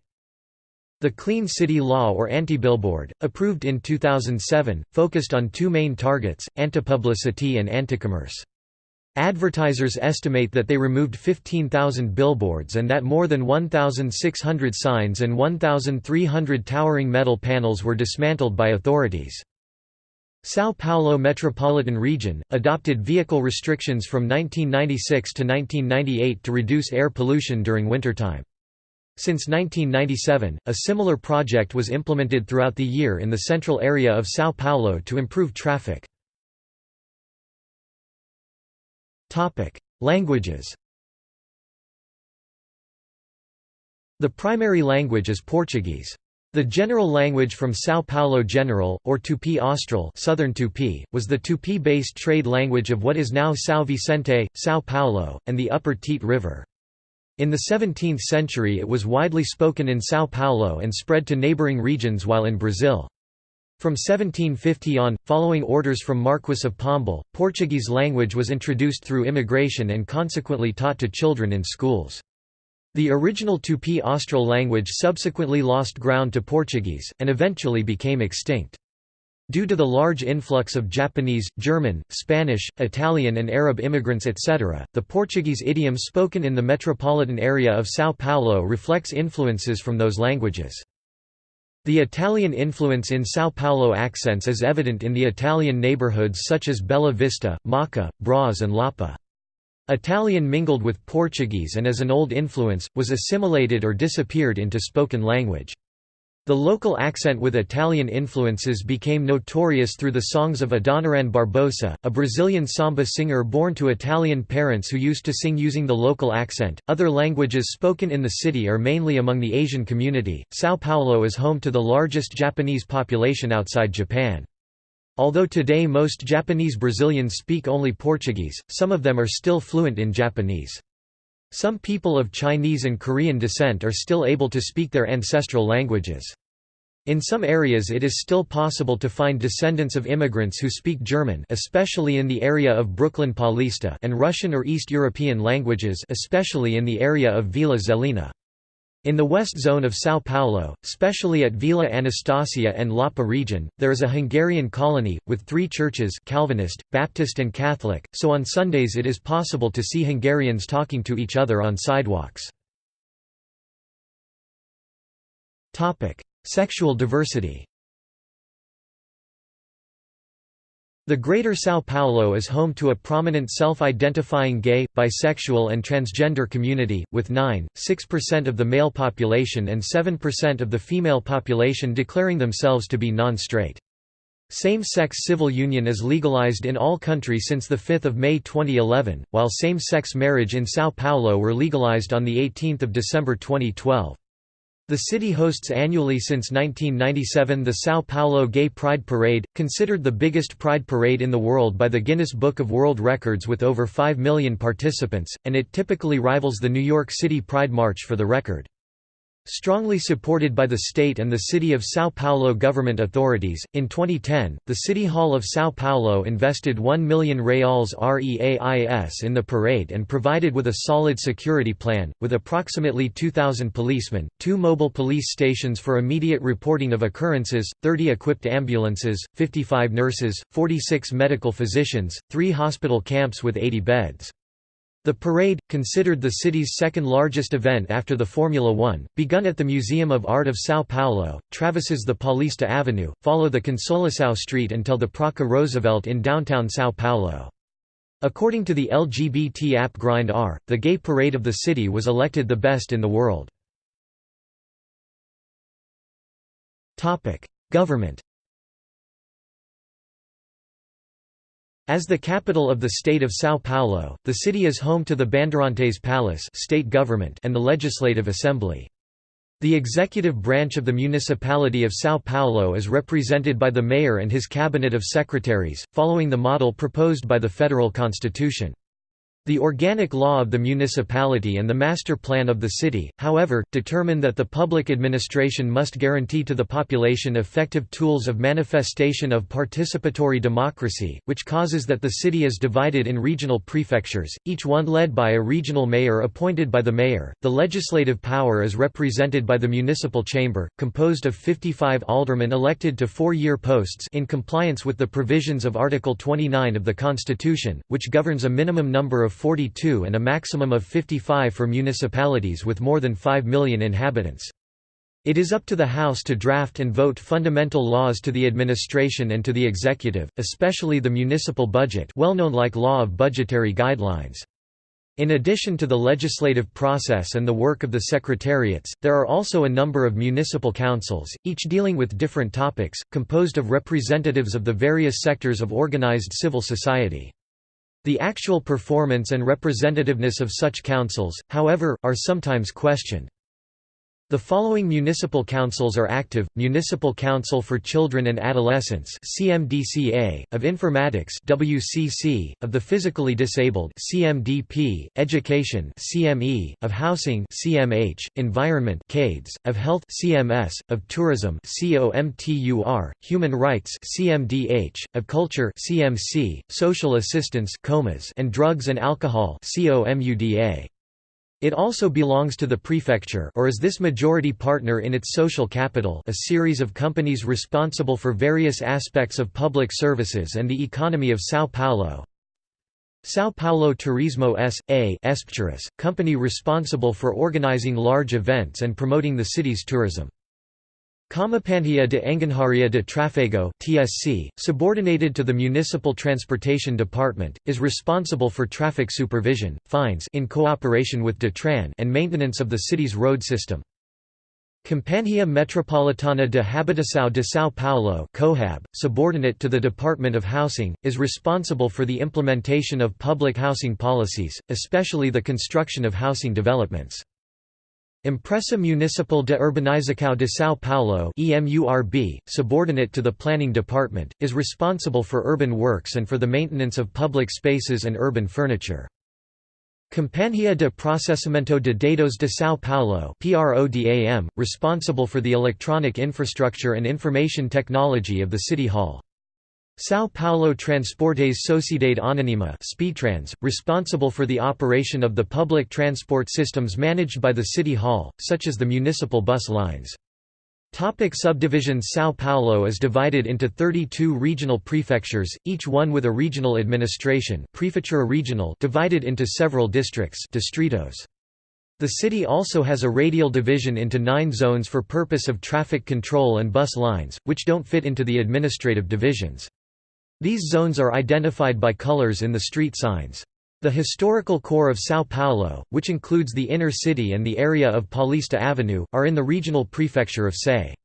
The Clean City Law or Anti-Billboard, approved in 2007, focused on two main targets, anti-publicity and anti-commerce. Advertisers estimate that they removed 15,000 billboards and that more than 1,600 signs and 1,300 towering metal panels were dismantled by authorities. São Paulo metropolitan region, adopted vehicle restrictions from 1996 to 1998 to reduce air pollution during wintertime. Since 1997, a similar project was implemented throughout the year in the central area of São Paulo to improve traffic. Languages The primary language is Portuguese. The general language from São Paulo General, or Tupi Austral Southern Tupi, was the Tupi-based trade language of what is now São Vicente, São Paulo, and the Upper Tietê River. In the 17th century it was widely spoken in São Paulo and spread to neighboring regions while in Brazil. From 1750 on, following orders from Marquess of Pombal, Portuguese language was introduced through immigration and consequently taught to children in schools. The original Tupi Austral language subsequently lost ground to Portuguese, and eventually became extinct. Due to the large influx of Japanese, German, Spanish, Italian and Arab immigrants etc., the Portuguese idiom spoken in the metropolitan area of São Paulo reflects influences from those languages. The Italian influence in São Paulo accents is evident in the Italian neighborhoods such as Bella Vista, Mooca, Braz and Lapa. Italian mingled with Portuguese and as an old influence, was assimilated or disappeared into spoken language. The local accent with Italian influences became notorious through the songs of Adoniran Barbosa, a Brazilian samba singer born to Italian parents who used to sing using the local accent. Other languages spoken in the city are mainly among the Asian community. Sao Paulo is home to the largest Japanese population outside Japan. Although today most Japanese Brazilians speak only Portuguese, some of them are still fluent in Japanese. Some people of Chinese and Korean descent are still able to speak their ancestral languages. In some areas it is still possible to find descendants of immigrants who speak German especially in the area of Brooklin Paulista and Russian or East European languages especially in the area of Vila Zelina. In the west zone of São Paulo, especially at Vila Anastasia and Lapa region, there is a Hungarian colony, with three churches Calvinist, Baptist and Catholic, so on Sundays it is possible to see Hungarians talking to each other on sidewalks. Sexual diversity The Greater São Paulo is home to a prominent self-identifying gay, bisexual and transgender community, with 9.6% of the male population and 7% of the female population declaring themselves to be non-straight. Same-sex civil union is legalized in all countries since 5 May 2011, while same-sex marriage in São Paulo were legalized on 18 December 2012. The city hosts annually since 1997 the São Paulo Gay Pride Parade, considered the biggest pride parade in the world by the Guinness Book of World Records with over 5 million participants, and it typically rivals the New York City Pride March for the record. Strongly supported by the state and the city of São Paulo government authorities, in 2010, the City Hall of São Paulo invested 1 million reals REAIS in the parade and provided with a solid security plan, with approximately 2,000 policemen, two mobile police stations for immediate reporting of occurrences, 30 equipped ambulances, 55 nurses, 46 medical physicians, three hospital camps with 80 beds. The parade, considered the city's second largest event after the Formula One, begun at the Museum of Art of São Paulo, traverses the Paulista Avenue, follow the Consolação Street until the Praça Roosevelt in downtown São Paulo. According to the LGBT app Grindr, the gay parade of the city was elected the best in the world. Government As the capital of the state of São Paulo, the city is home to the Bandeirantes Palace state government and the Legislative Assembly. The executive branch of the municipality of São Paulo is represented by the mayor and his cabinet of secretaries, following the model proposed by the federal constitution. The organic law of the municipality and the master plan of the city, however, determine that the public administration must guarantee to the population effective tools of manifestation of participatory democracy, which causes that the city is divided in regional prefectures, each one led by a regional mayor appointed by the mayor. The legislative power is represented by the municipal chamber, composed of 55 aldermen elected to four-year posts in compliance with the provisions of Article 29 of the Constitution, which governs a minimum number of of 42 and a maximum of 55 for municipalities with more than 5 million inhabitants. It is up to the House to draft and vote fundamental laws to the administration and to the executive, especially the municipal budget well known like Law of Budgetary Guidelines. In addition to the legislative process and the work of the secretariats, there are also a number of municipal councils, each dealing with different topics, composed of representatives of the various sectors of organized civil society. The actual performance and representativeness of such councils, however, are sometimes questioned. The following municipal councils are active: Municipal Council for Children and Adolescents (CMDCA), of Informatics (WCC), of the Physically Disabled (CMDP), Education (CME), of Housing (CMH), Environment (CADES), of Health (CMS), of Tourism (COMTUR), Human Rights (CMDH), of Culture (CMC), Social Assistance (COMAS), and Drugs and Alcohol (COMUDA). It also belongs to the prefecture or is this majority partner in its social capital a series of companies responsible for various aspects of public services and the economy of São Paulo. São Paulo Turismo S.A. company responsible for organizing large events and promoting the city's tourism. Companhia de Engenharia de Trafego (TSC), subordinated to the Municipal Transportation Department, is responsible for traffic supervision, fines in cooperation with DETRAN and maintenance of the city's road system. Companhia Metropolitana de Habitação de São Paulo (COHAB), subordinate to the Department of Housing, is responsible for the implementation of public housing policies, especially the construction of housing developments. Empresa Municipal de Urbanização de São Paulo EMURB, subordinate to the Planning Department, is responsible for urban works and for the maintenance of public spaces and urban furniture. Companhia de Processamento de Dados de São Paulo PRODAM, responsible for the electronic infrastructure and information technology of the City Hall. São Paulo Transportes Sociedade Anônima SPTrans, responsible for the operation of the public transport systems managed by the City Hall, such as the municipal bus lines. Topic subdivisions São Paulo is divided into 32 regional prefectures, each one with a regional administration Prefeitura regional divided into several districts distritos. The city also has a radial division into nine zones for purpose of traffic control and bus lines, which don't fit into the administrative divisions. These zones are identified by colors in the street signs. The historical core of São Paulo, which includes the inner city and the area of Paulista Avenue, are in the regional prefecture of Sé.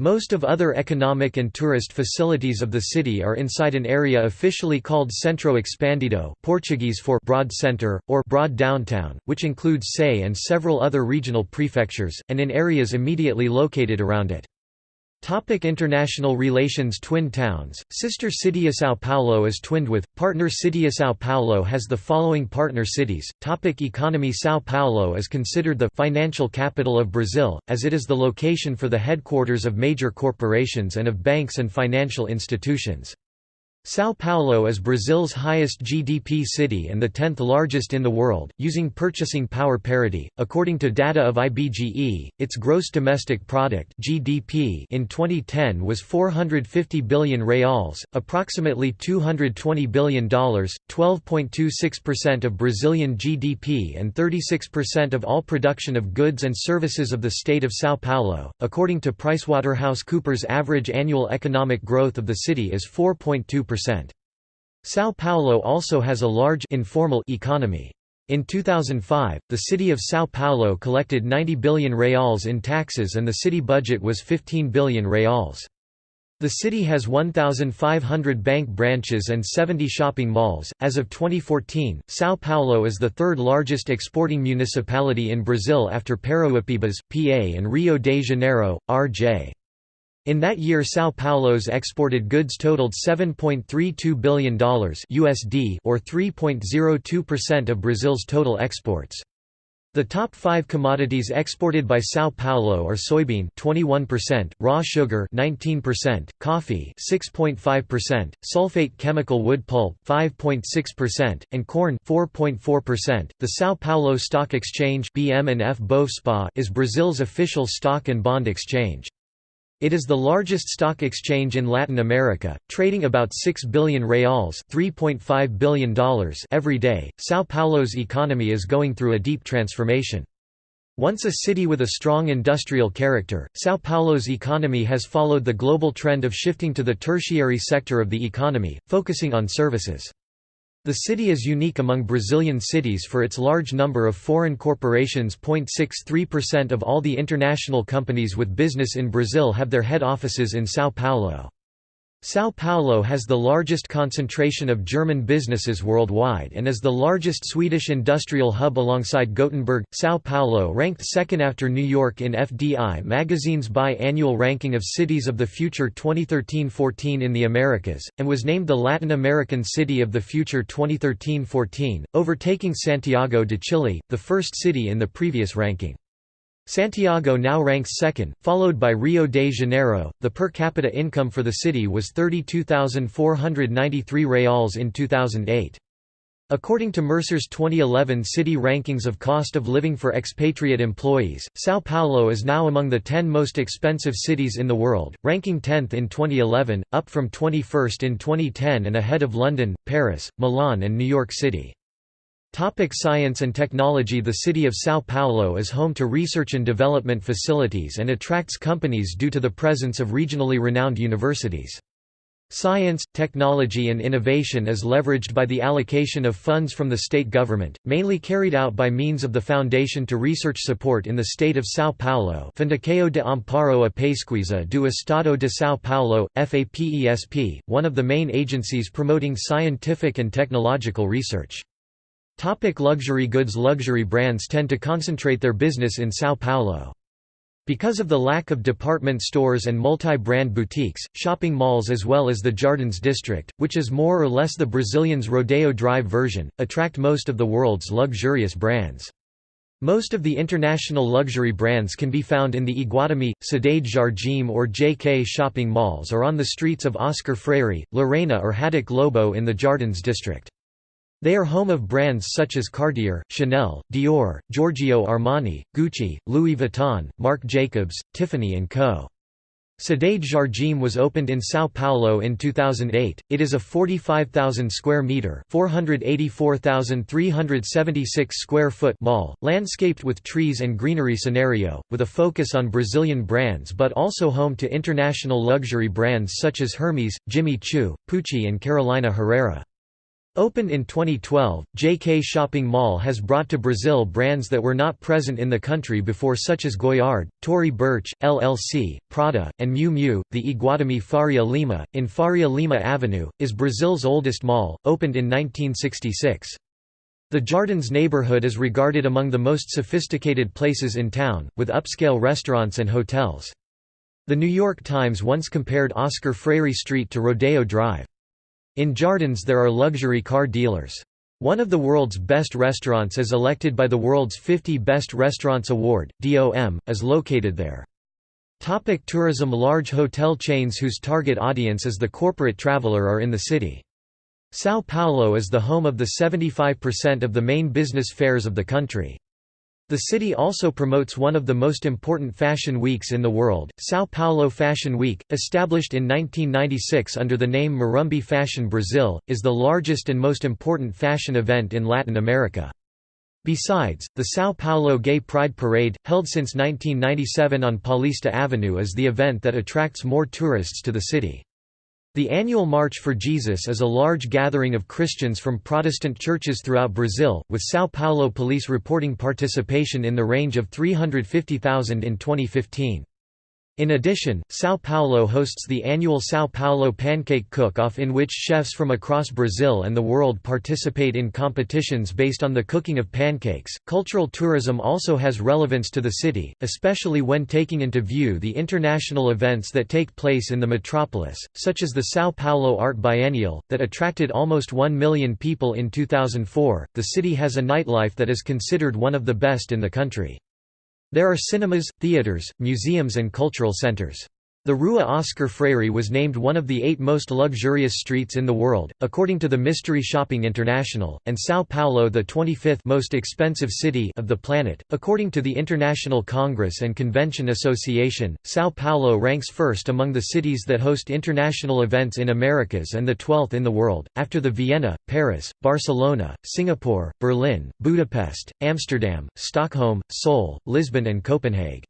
Most of other economic and tourist facilities of the city are inside an area officially called Centro Expandido Portuguese for Broad Center, or Broad Downtown, which includes Sé and several other regional prefectures, and in areas immediately located around it. Topic international relations Twin towns, sister city São Paulo is twinned with, partner city São Paulo has the following partner cities. Topic economy São Paulo is considered the financial capital of Brazil, as it is the location for the headquarters of major corporations and of banks and financial institutions. São Paulo is Brazil's highest GDP city and the 10th largest in the world, using purchasing power parity. According to data of IBGE, its gross domestic product (GDP) in 2010 was 450 billion reals, approximately $220 billion, 12.26% of Brazilian GDP and 36% of all production of goods and services of the state of São Paulo. According to PricewaterhouseCoopers, average annual economic growth of the city is 4.2%. São Paulo also has a large informal economy. In 2005, the city of São Paulo collected 90 billion reals in taxes and the city budget was 15 billion reals. The city has 1,500 bank branches and 70 shopping malls. As of 2014, São Paulo is the third largest exporting municipality in Brazil after Parauapebas, PA, and Rio de Janeiro, RJ. In that year São Paulo's exported goods totaled $7.32 billion USD or 3.02% of Brazil's total exports. The top 5 commodities exported by São Paulo are soybean 21%, raw sugar 19%, coffee 6.5%, sulfate chemical wood pulp 5.6%, and corn 4.4%. The São Paulo Stock Exchange BM&F Bovespa is Brazil's official stock and bond exchange. It is the largest stock exchange in Latin America, trading about 6 billion reals $3.5 billion every day. São Paulo's economy is going through a deep transformation. Once a city with a strong industrial character, São Paulo's economy has followed the global trend of shifting to the tertiary sector of the economy, focusing on services. The city is unique among Brazilian cities for its large number of foreign corporations. 0.63% of all the international companies with business in Brazil have their head offices in São Paulo. São Paulo has the largest concentration of German businesses worldwide and is the largest Swedish industrial hub alongside Gothenburg. São Paulo ranked second after New York in FDI magazine's bi-annual ranking of Cities of the Future 2013-14 in the Americas, and was named the Latin American City of the Future 2013-14, overtaking Santiago de Chile, the first city in the previous ranking. Santiago now ranks second, followed by Rio de Janeiro. The per capita income for the city was 32,493 reals in 2008. According to Mercer's 2011 city rankings of cost of living for expatriate employees, São Paulo is now among the 10 most expensive cities in the world, ranking 10th in 2011, up from 21st in 2010 and ahead of London, Paris, Milan and New York City. Topic science and technology The city of São Paulo is home to research and development facilities and attracts companies due to the presence of regionally renowned universities. Science, technology and innovation is leveraged by the allocation of funds from the state government, mainly carried out by means of the Foundation to Research Support in the state of São Paulo Fundação de Amparo a Pesquisa do Estado de São Paulo, FAPESP, one of the main agencies promoting scientific and technological research. Topic luxury goods Luxury brands tend to concentrate their business in São Paulo. Because of the lack of department stores and multi-brand boutiques, shopping malls as well as the Jardins district, which is more or less the Brazilians' Rodeo Drive version, attract most of the world's luxurious brands. Most of the international luxury brands can be found in the Iguatemi, Cidade Jardim or JK shopping malls or on the streets of Oscar Freire, Lorena or Haddock Lobo in the Jardins district. They are home of brands such as Cartier, Chanel, Dior, Giorgio Armani, Gucci, Louis Vuitton, Marc Jacobs, Tiffany & Co. Cidade Jardim was opened in São Paulo in 2008. It is a 45,000 square meter, 484,376 square foot mall, landscaped with trees and greenery scenario, with a focus on Brazilian brands but also home to international luxury brands such as Hermes, Jimmy Choo, Pucci and Carolina Herrera. Opened in 2012, JK Shopping Mall has brought to Brazil brands that were not present in the country before such as Goyard, Tory Burch, LLC, Prada, and Miu Miu. The Iguatemi Faria Lima, in Faria Lima Avenue, is Brazil's oldest mall, opened in 1966. The Jardins neighborhood is regarded among the most sophisticated places in town, with upscale restaurants and hotels. The New York Times once compared Oscar Freire Street to Rodeo Drive. In Jardins there are luxury car dealers. One of the world's best restaurants is elected by the world's 50 Best Restaurants Award, DOM, is located there. Topic tourism Large hotel chains whose target audience is the corporate traveler are in the city. São Paulo is the home of the 75% of the main business fairs of the country. The city also promotes one of the most important fashion weeks in the world, São Paulo Fashion Week, established in 1996 under the name Morumbi Fashion Brazil, is the largest and most important fashion event in Latin America. Besides, the São Paulo Gay Pride Parade, held since 1997 on Paulista Avenue is the event that attracts more tourists to the city. The annual March for Jesus is a large gathering of Christians from Protestant churches throughout Brazil, with São Paulo police reporting participation in the range of 350,000 in 2015. In addition, São Paulo hosts the annual São Paulo Pancake Cook-Off in which chefs from across Brazil and the world participate in competitions based on the cooking of pancakes. Cultural tourism also has relevance to the city, especially when taking into view the international events that take place in the metropolis, such as the São Paulo Art Biennial, that attracted almost 1 million people in 2004. The city has a nightlife that is considered one of the best in the country. There are cinemas, theaters, museums and cultural centers. The Rua Oscar Freire was named one of the eight most luxurious streets in the world, according to the Mystery Shopping International, and São Paulo the 25th most expensive city of the planet. According to the International Congress and Convention Association, São Paulo ranks first among the cities that host international events in Americas and the 12th in the world, after the Vienna, Paris, Barcelona, Singapore, Berlin, Budapest, Amsterdam, Stockholm, Seoul, Lisbon and Copenhagen.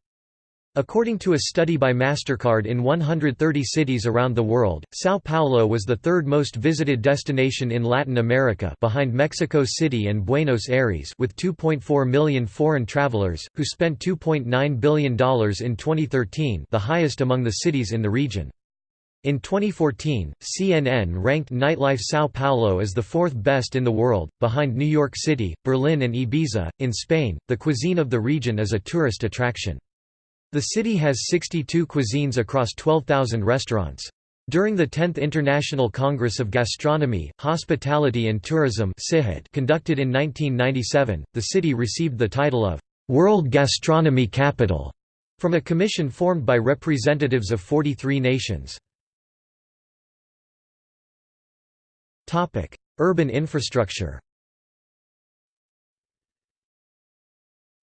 According to a study by MasterCard in 130 cities around the world, São Paulo was the third most visited destination in Latin America behind Mexico City and Buenos Aires with 2.4 million foreign travelers, who spent $2.9 billion in 2013 the highest among the cities in the region. In 2014, CNN ranked nightlife São Paulo as the fourth best in the world, behind New York City, Berlin, and Ibiza. In Spain, the cuisine of the region is a tourist attraction. The city has 62 cuisines across 12,000 restaurants. During the 10th International Congress of Gastronomy, Hospitality and Tourism conducted in 1997, the city received the title of World Gastronomy Capital from a commission formed by representatives of 43 nations. Urban infrastructure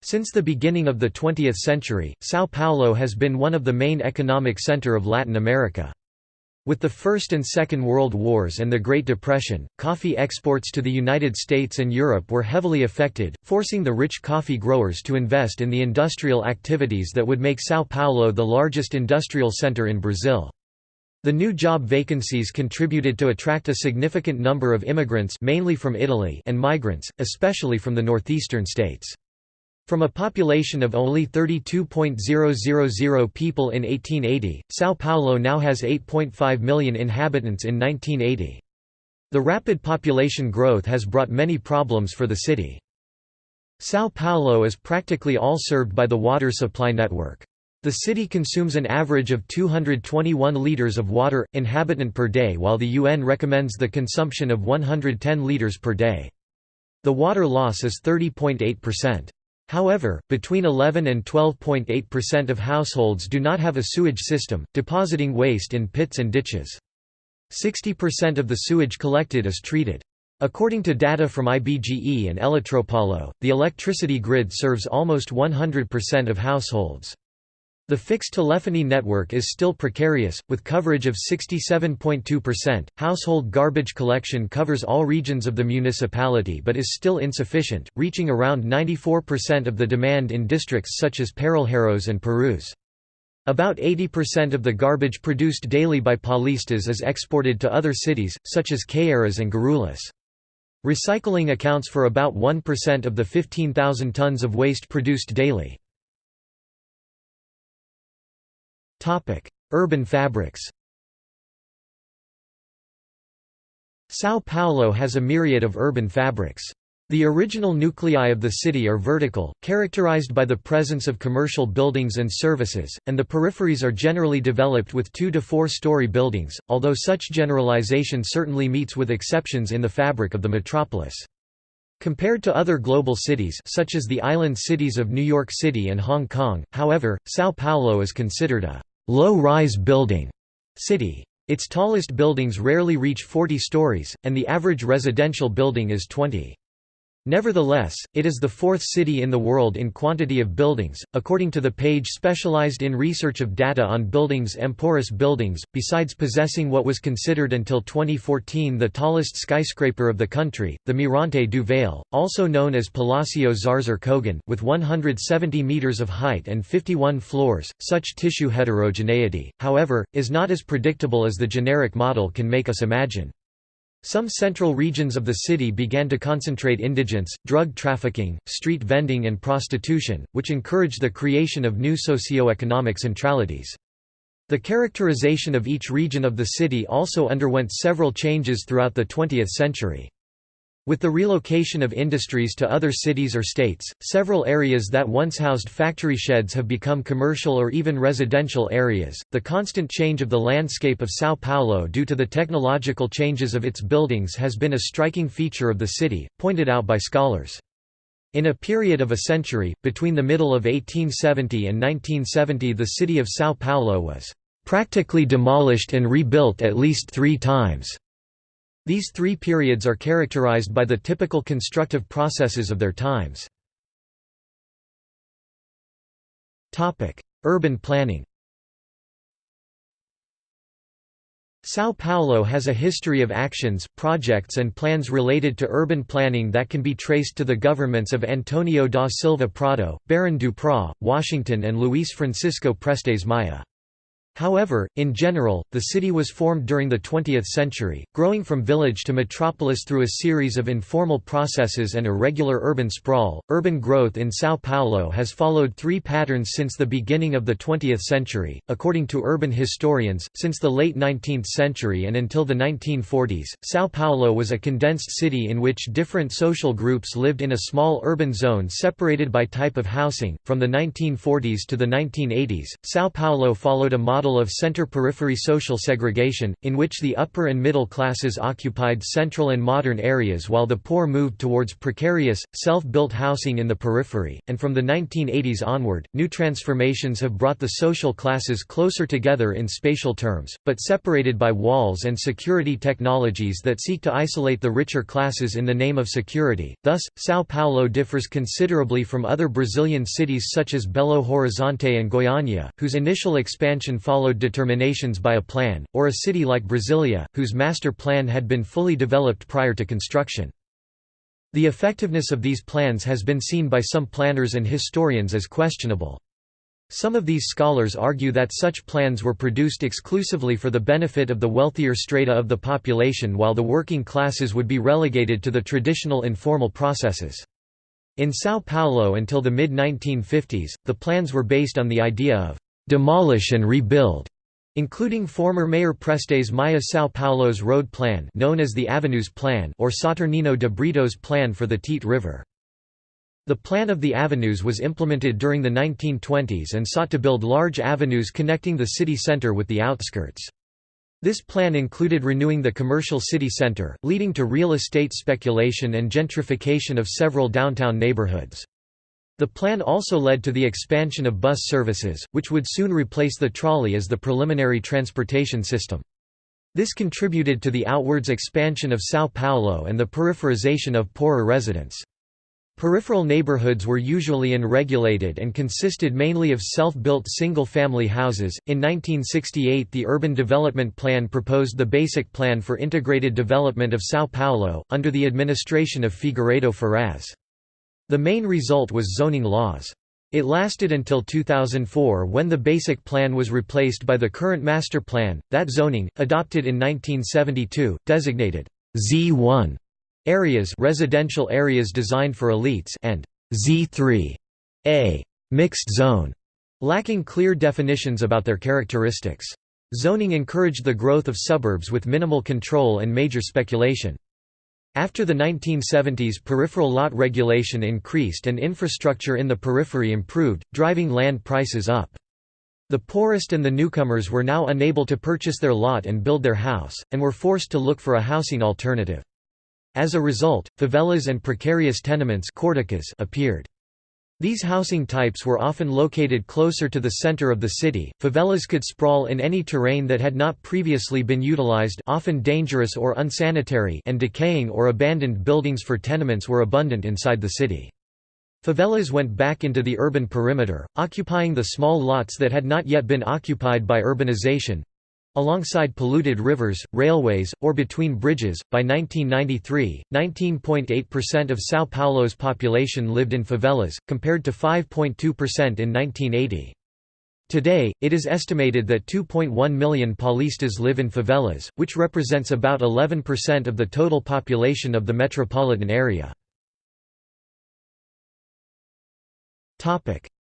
Since the beginning of the 20th century, São Paulo has been one of the main economic center of Latin America. With the First and Second World Wars and the Great Depression, coffee exports to the United States and Europe were heavily affected, forcing the rich coffee growers to invest in the industrial activities that would make São Paulo the largest industrial center in Brazil. The new job vacancies contributed to attract a significant number of immigrants mainly from Italy and migrants, especially from the northeastern states. From a population of only 32.000 people in 1880, São Paulo now has 8.5 million inhabitants in 1980. The rapid population growth has brought many problems for the city. São Paulo is practically all served by the water supply network. The city consumes an average of 221 litres of water, inhabitant per day while the UN recommends the consumption of 110 litres per day. The water loss is 30.8%. However, between 11 and 12.8% of households do not have a sewage system, depositing waste in pits and ditches. 60% of the sewage collected is treated. According to data from IBGE and Eletropaulo, the electricity grid serves almost 100% of households. The fixed telephony network is still precarious, with coverage of 67.2%. Household garbage collection covers all regions of the municipality but is still insufficient, reaching around 94% of the demand in districts such as Parelheiros and Perus. About 80% of the garbage produced daily by Paulistas is exported to other cities, such as Caieiras and Guarulhos. Recycling accounts for about 1% of the 15,000 tons of waste produced daily. Urban fabrics São Paulo has a myriad of urban fabrics. The original nuclei of the city are vertical, characterized by the presence of commercial buildings and services, and the peripheries are generally developed with two to four story buildings, although such generalization certainly meets with exceptions in the fabric of the metropolis. Compared to other global cities such as the island cities of New York City and Hong Kong, however, São Paulo is considered a low-rise building city. Its tallest buildings rarely reach 40 stories, and the average residential building is 20. Nevertheless, it is the fourth city in the world in quantity of buildings, according to the page specialized in research of data on buildings Emporis Buildings, besides possessing what was considered until 2014 the tallest skyscraper of the country, the Mirante do Vale, also known as Palacio Zarzur Kogan, with 170 meters of height and 51 floors. Such tissue heterogeneity, however, is not as predictable as the generic model can make us imagine. Some central regions of the city began to concentrate indigence, drug trafficking, street vending and prostitution, which encouraged the creation of new socio-economic centralities. The characterization of each region of the city also underwent several changes throughout the 20th century. With the relocation of industries to other cities or states, several areas that once housed factory sheds have become commercial or even residential areas. The constant change of the landscape of Sao Paulo due to the technological changes of its buildings has been a striking feature of the city, pointed out by scholars. In a period of a century, between the middle of 1870 and 1970 the city of Sao Paulo was practically demolished and rebuilt at least three times. These three periods are characterized by the typical constructive processes of their times. Urban planning São Paulo has a history of actions, projects and plans related to urban planning that can be traced to the governments of Antonio da Silva Prado, Barão do Prá, Washington and Luís Francisco Prestes Maia. However, in general, the city was formed during the 20th century, growing from village to metropolis through a series of informal processes and irregular urban sprawl. Urban growth in Sao Paulo has followed three patterns since the beginning of the 20th century. According to urban historians, since the late 19th century and until the 1940s, Sao Paulo was a condensed city in which different social groups lived in a small urban zone separated by type of housing. From the 1940s to the 1980s, Sao Paulo followed a model model of center-periphery social segregation, in which the upper and middle classes occupied central and modern areas while the poor moved towards precarious, self-built housing in the periphery, and from the 1980s onward, new transformations have brought the social classes closer together in spatial terms, but separated by walls and security technologies that seek to isolate the richer classes in the name of security. Thus, São Paulo differs considerably from other Brazilian cities such as Belo Horizonte and Goiânia, whose initial expansion followed determinations by a plan, or a city like Brasilia, whose master plan had been fully developed prior to construction. The effectiveness of these plans has been seen by some planners and historians as questionable. Some of these scholars argue that such plans were produced exclusively for the benefit of the wealthier strata of the population while the working classes would be relegated to the traditional informal processes. In São Paulo until the mid-1950s, the plans were based on the idea of demolish and rebuild, including former Mayor Prestes Maia São Paulo's road plan known as the Avenues Plan or Saturnino de Brito's plan for the Tietê River. The plan of the avenues was implemented during the 1920s and sought to build large avenues connecting the city center with the outskirts. This plan included renewing the commercial city center, leading to real estate speculation and gentrification of several downtown neighborhoods. The plan also led to the expansion of bus services, which would soon replace the trolley as the preliminary transportation system. This contributed to the outwards expansion of São Paulo and the peripherization of poorer residents. Peripheral neighborhoods were usually unregulated and consisted mainly of self-built single-family houses. In 1968, the Urban Development Plan proposed the Basic Plan for Integrated Development of São Paulo under the administration of Figueiredo Ferraz. The main result was zoning laws. It lasted until 2004 when the basic plan was replaced by the current master plan. That zoning, adopted in 1972, designated Z1 areas, residential areas designed for elites, and Z3 A mixed zone, lacking clear definitions about their characteristics. Zoning encouraged the growth of suburbs with minimal control and major speculation. After the 1970s peripheral lot regulation increased and infrastructure in the periphery improved, driving land prices up. The poorest and the newcomers were now unable to purchase their lot and build their house, and were forced to look for a housing alternative. As a result, favelas and precarious tenements appeared. These housing types were often located closer to the center of the city. Favelas could sprawl in any terrain that had not previously been utilized, often dangerous or unsanitary, and decaying or abandoned buildings for tenements were abundant inside the city. Favelas went back into the urban perimeter, occupying the small lots that had not yet been occupied by urbanization, Alongside polluted rivers, railways, or between bridges, by 1993, 19.8% of São Paulo's population lived in favelas, compared to 5.2% in 1980. Today, it is estimated that 2.1 million Paulistas live in favelas, which represents about 11% of the total population of the metropolitan area.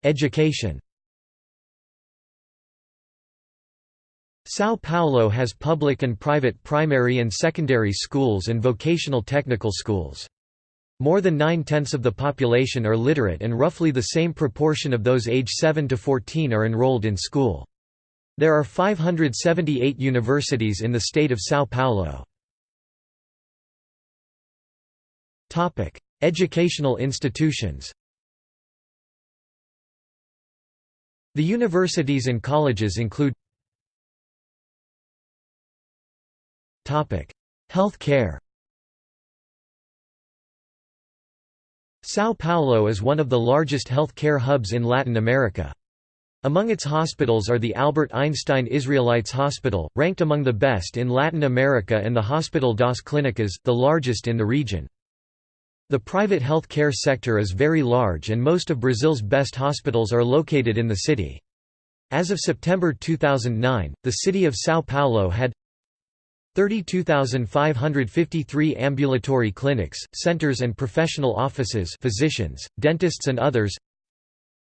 Education São Paulo has public and private primary and secondary schools and vocational technical schools. More than nine-tenths of the population are literate and roughly the same proportion of those age 7 to 14 are enrolled in school. There are 578 universities in the state of São Paulo. Educational institutions The universities and colleges include Health care São Paulo is one of the largest health care hubs in Latin America. Among its hospitals are the Albert Einstein Israelites Hospital, ranked among the best in Latin America and the Hospital das Clínicas, the largest in the region. The private health care sector is very large and most of Brazil's best hospitals are located in the city. As of September 2009, the city of São Paulo had 32,553 ambulatory clinics, centers and professional offices physicians, dentists and others.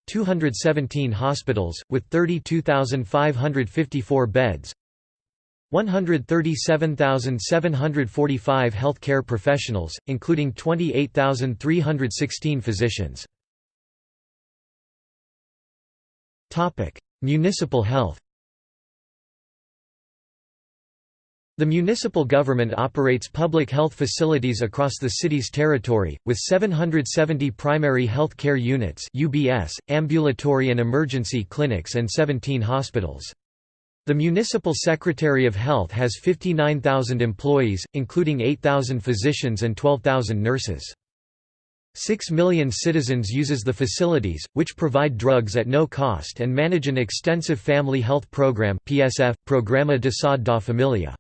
217 hospitals, with 32,554 beds. 137,745 healthcare professionals, including 28,316 physicians. Municipal health The municipal government operates public health facilities across the city's territory, with 770 primary health care units UBS, ambulatory and emergency clinics and 17 hospitals. The Municipal Secretary of Health has 59,000 employees, including 8,000 physicians and 12,000 nurses. Six million citizens uses the facilities, which provide drugs at no cost and manage an extensive family health program PSF, Programa de Saúde da Família.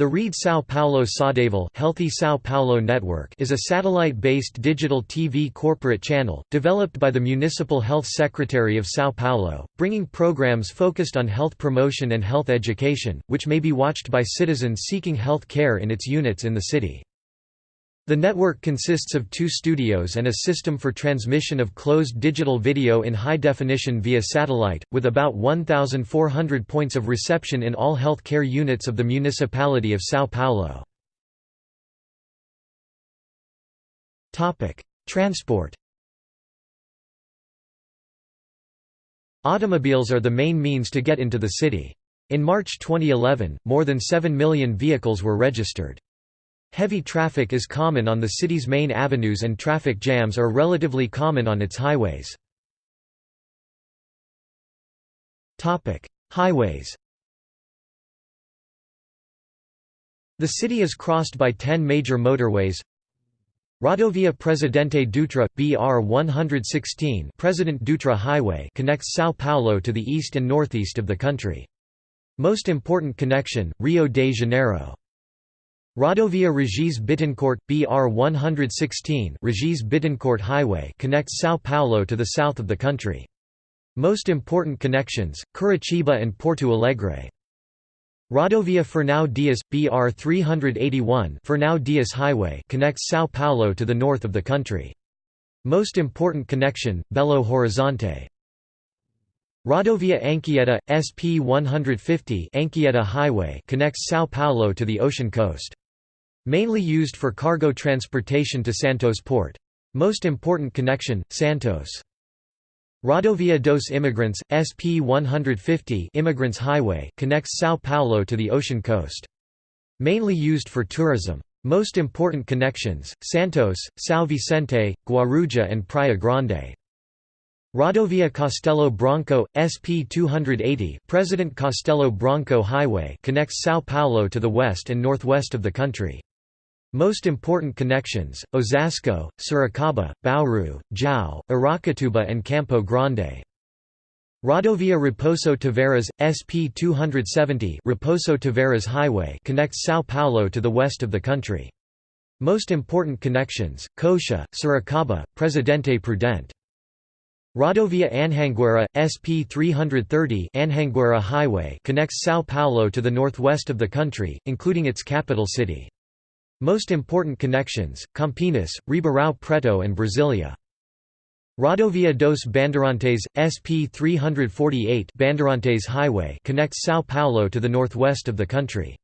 The Rede São Paulo Saudável Healthy São Paulo Network is a satellite-based digital TV corporate channel, developed by the Municipal Health Secretary of São Paulo, bringing programs focused on health promotion and health education, which may be watched by citizens seeking health care in its units in the city. The network consists of two studios and a system for transmission of closed digital video in high definition via satellite, with about 1,400 points of reception in all health care units of the municipality of São Paulo. Transport Automobiles are the main means to get into the city. In March 2011, more than 7 million vehicles were registered. Heavy traffic is common on the city's main avenues and traffic jams are relatively common on its highways. Highways The city is crossed by 10 major motorways Rodovia Presidente Dutra BR 116 President Dutra Highway connects São Paulo to the east and northeast of the country. Most important connection, Rio de Janeiro. Rodovia Regis Bittencourt, BR 116 Regis Bittencourt Highway connects São Paulo to the south of the country. Most important connections, Curitiba and Porto Alegre. Rodovia Fernão Dias, BR 381 Fernão Dias Highway connects São Paulo to the north of the country. Most important connection, Belo Horizonte. Rodovia Anchieta, SP 150 Anchieta Highway connects São Paulo to the ocean coast. Mainly used for cargo transportation to Santos port. Most important connection, Santos. Rodovia dos Imigrantes, SP 150 Immigrants Highway connects São Paulo to the ocean coast. Mainly used for tourism. Most important connections, Santos, São Vicente, Guarujá and Praia Grande. Rodovia Castelo Branco, SP 280 President Castelo Branco Highway connects São Paulo to the west and northwest of the country. Most important connections, Osasco, Sorocaba, Bauru, Jau, Aracatuba and Campo Grande. Rodovia Raposo Tavares, SP 270 Raposo Tavares Highway connects São Paulo to the west of the country. Most important connections, Coxa, Sorocaba, Presidente Prudente. Rodovia Anhanguera, SP 330 Anhanguera Highway connects São Paulo to the northwest of the country, including its capital city. Most important connections, Campinas, Ribeirão Preto and Brasilia. Rodovia dos Bandeirantes, SP 348 Bandeirantes Highway connects São Paulo to the northwest of the country.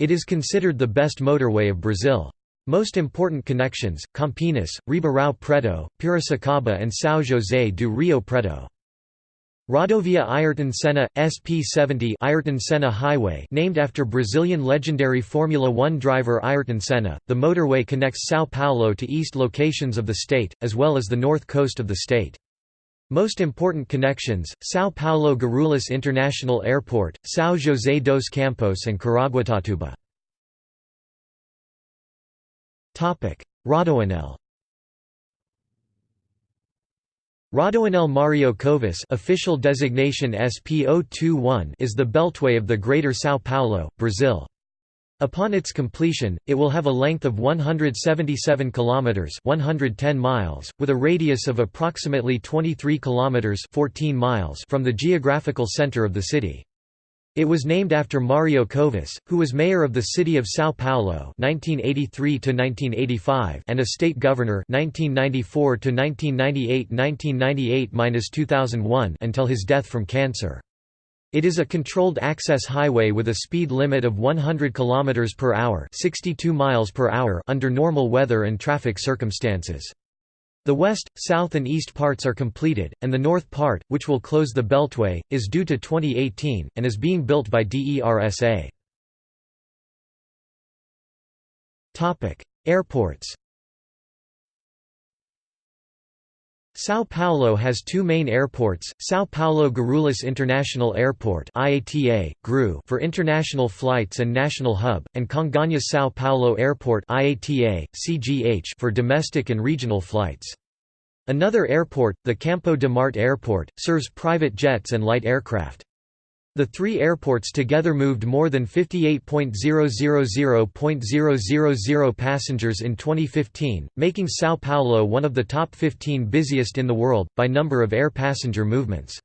It is considered the best motorway of Brazil. Most important connections, Campinas, Ribeirão Preto, Piracicaba and São José do Rio Preto. Rodovia Ayrton Senna, SP70 Ayrton Senna Highway named after Brazilian legendary Formula One driver Ayrton Senna, the motorway connects São Paulo to east locations of the state, as well as the north coast of the state. Most important connections, São Paulo Guarulhos International Airport, São José dos Campos and Caraguatatuba. Rodoanel Rodoanel Mario Covas official designation SP021 is the beltway of the Greater São Paulo, Brazil. Upon its completion, it will have a length of 177 kilometers, 110 miles, with a radius of approximately 23 kilometers, 14 miles from the geographical center of the city. It was named after Mario Covas, who was mayor of the city of São Paulo (1983–1985) and a state governor (1994–1998–1998–2001) until his death from cancer. It is a controlled access highway with a speed limit of 100 km per hour, 62 miles per hour under normal weather and traffic circumstances. The west, south and east parts are completed, and the north part, which will close the beltway, is due to 2018 and is being built by DERSA. Airports. São Paulo has two main airports, São Paulo Guarulhos International Airport IATA, GRU for international flights and national hub, and Congonhas São Paulo Airport IATA, CGH for domestic and regional flights. Another airport, the Campo de Marte Airport, serves private jets and light aircraft. The three airports together moved more than 58.000.000 passengers in 2015, making São Paulo one of the top 15 busiest in the world, by number of air passenger movements.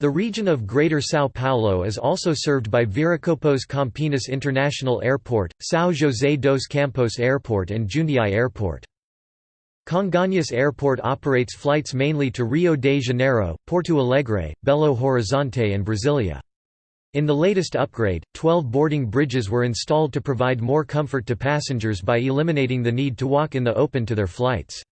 The region of Greater São Paulo is also served by Viracopos Campinas International Airport, São José dos Campos Airport and Jundiaí Airport. Congonhas Airport operates flights mainly to Rio de Janeiro, Porto Alegre, Belo Horizonte and Brasilia. In the latest upgrade, 12 boarding bridges were installed to provide more comfort to passengers by eliminating the need to walk in the open to their flights.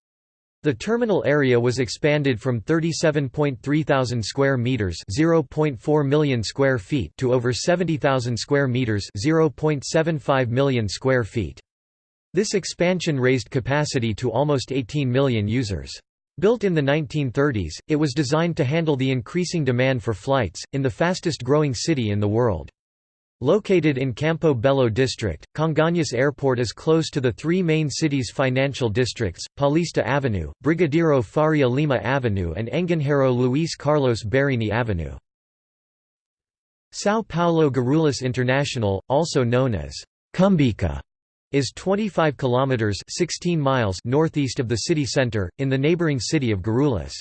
The terminal area was expanded from 37.3 thousand square meters, 0.4 million square feet, to over 70,000 square meters, 0.75 million square feet. This expansion raised capacity to almost 18 million users. Built in the 1930s, it was designed to handle the increasing demand for flights, in the fastest growing city in the world. Located in Campo Belo district, Congonhas Airport is close to the three main city's financial districts, Paulista Avenue, Brigadeiro Faria Lima Avenue and Engenheiro Luís Carlos Berrini Avenue. São Paulo Guarulhos International, also known as Cumbica, is 25 kilometers 16 miles northeast of the city center in the neighboring city of Guarulhos.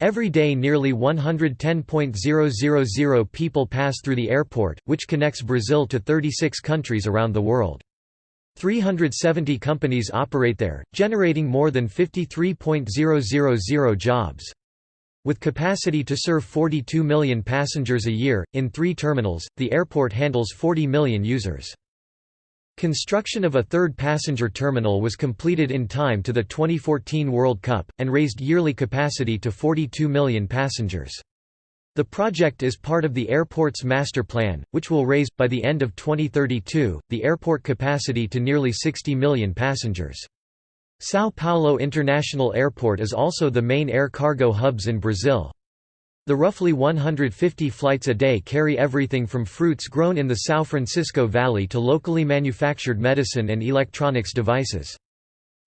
Every day nearly 110.000 people pass through the airport, which connects Brazil to 36 countries around the world. 370 companies operate there, generating more than 53.000 jobs. With capacity to serve 42 million passengers a year, in three terminals, the airport handles 40 million users. Construction of a third passenger terminal was completed in time to the 2014 World Cup, and raised yearly capacity to 42 million passengers. The project is part of the airport's master plan, which will raise, by the end of 2032, the airport capacity to nearly 60 million passengers. São Paulo International Airport is also the main air cargo hubs in Brazil. The roughly 150 flights a day carry everything from fruits grown in the São Francisco Valley to locally manufactured medicine and electronics devices.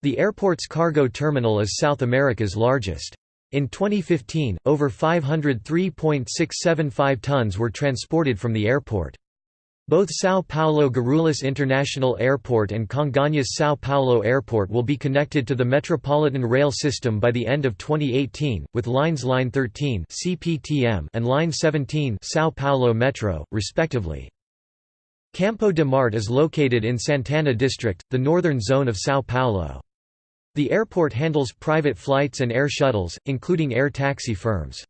The airport's cargo terminal is South America's largest. In 2015, over 503.675 tons were transported from the airport. Both São Paulo Guarulhos International Airport and Congonhas São Paulo Airport will be connected to the Metropolitan Rail System by the end of 2018, with lines Line 13 CPTM and Line 17 São Paulo Metro, respectively. Campo de Marte is located in Santana district, the northern zone of São Paulo. The airport handles private flights and air shuttles, including air taxi firms.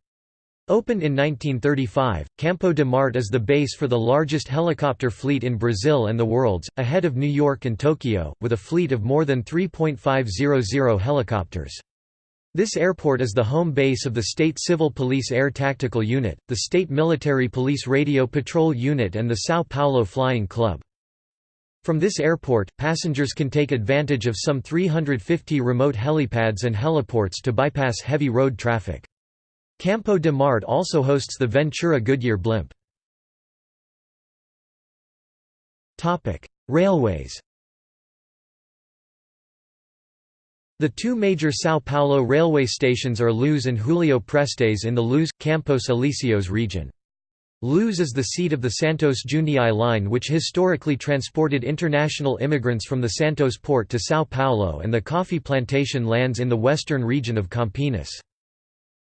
Opened in 1935, Campo de Marte is the base for the largest helicopter fleet in Brazil and the world's, ahead of New York and Tokyo, with a fleet of more than 3.500 helicopters. This airport is the home base of the State Civil Police Air Tactical Unit, the State Military Police Radio Patrol Unit and the São Paulo Flying Club. From this airport, passengers can take advantage of some 350 remote helipads and heliports to bypass heavy road traffic. Campo de Marte also hosts the Ventura Goodyear blimp. Railways The two major São Paulo railway stations are Luz and Julio Prestes in the Luz, Campos Elíseos region. Luz is the seat of the Santos Jundiai line which historically transported international immigrants from the Santos port to São Paulo and the coffee plantation lands in the western region of Campinas.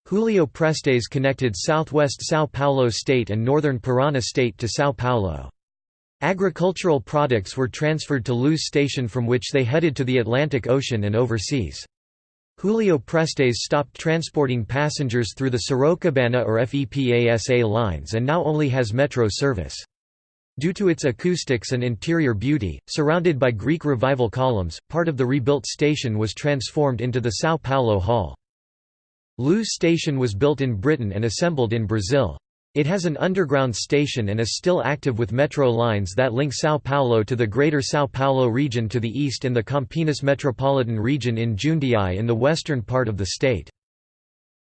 Julio Prestes connected southwest São Paulo state and northern Paraná state to São Paulo. Agricultural products were transferred to Luz station from which they headed to the Atlantic Ocean and overseas. Julio Prestes stopped transporting passengers through the Sorocabana or FEPASA lines and now only has metro service. Due to its acoustics and interior beauty, surrounded by Greek Revival columns, part of the rebuilt station was transformed into the São Paulo Hall. Luz station was built in Britain and assembled in Brazil. It has an underground station and is still active with metro lines that link São Paulo to the Greater São Paulo region to the east and the Campinas metropolitan region in Jundiai in the western part of the state.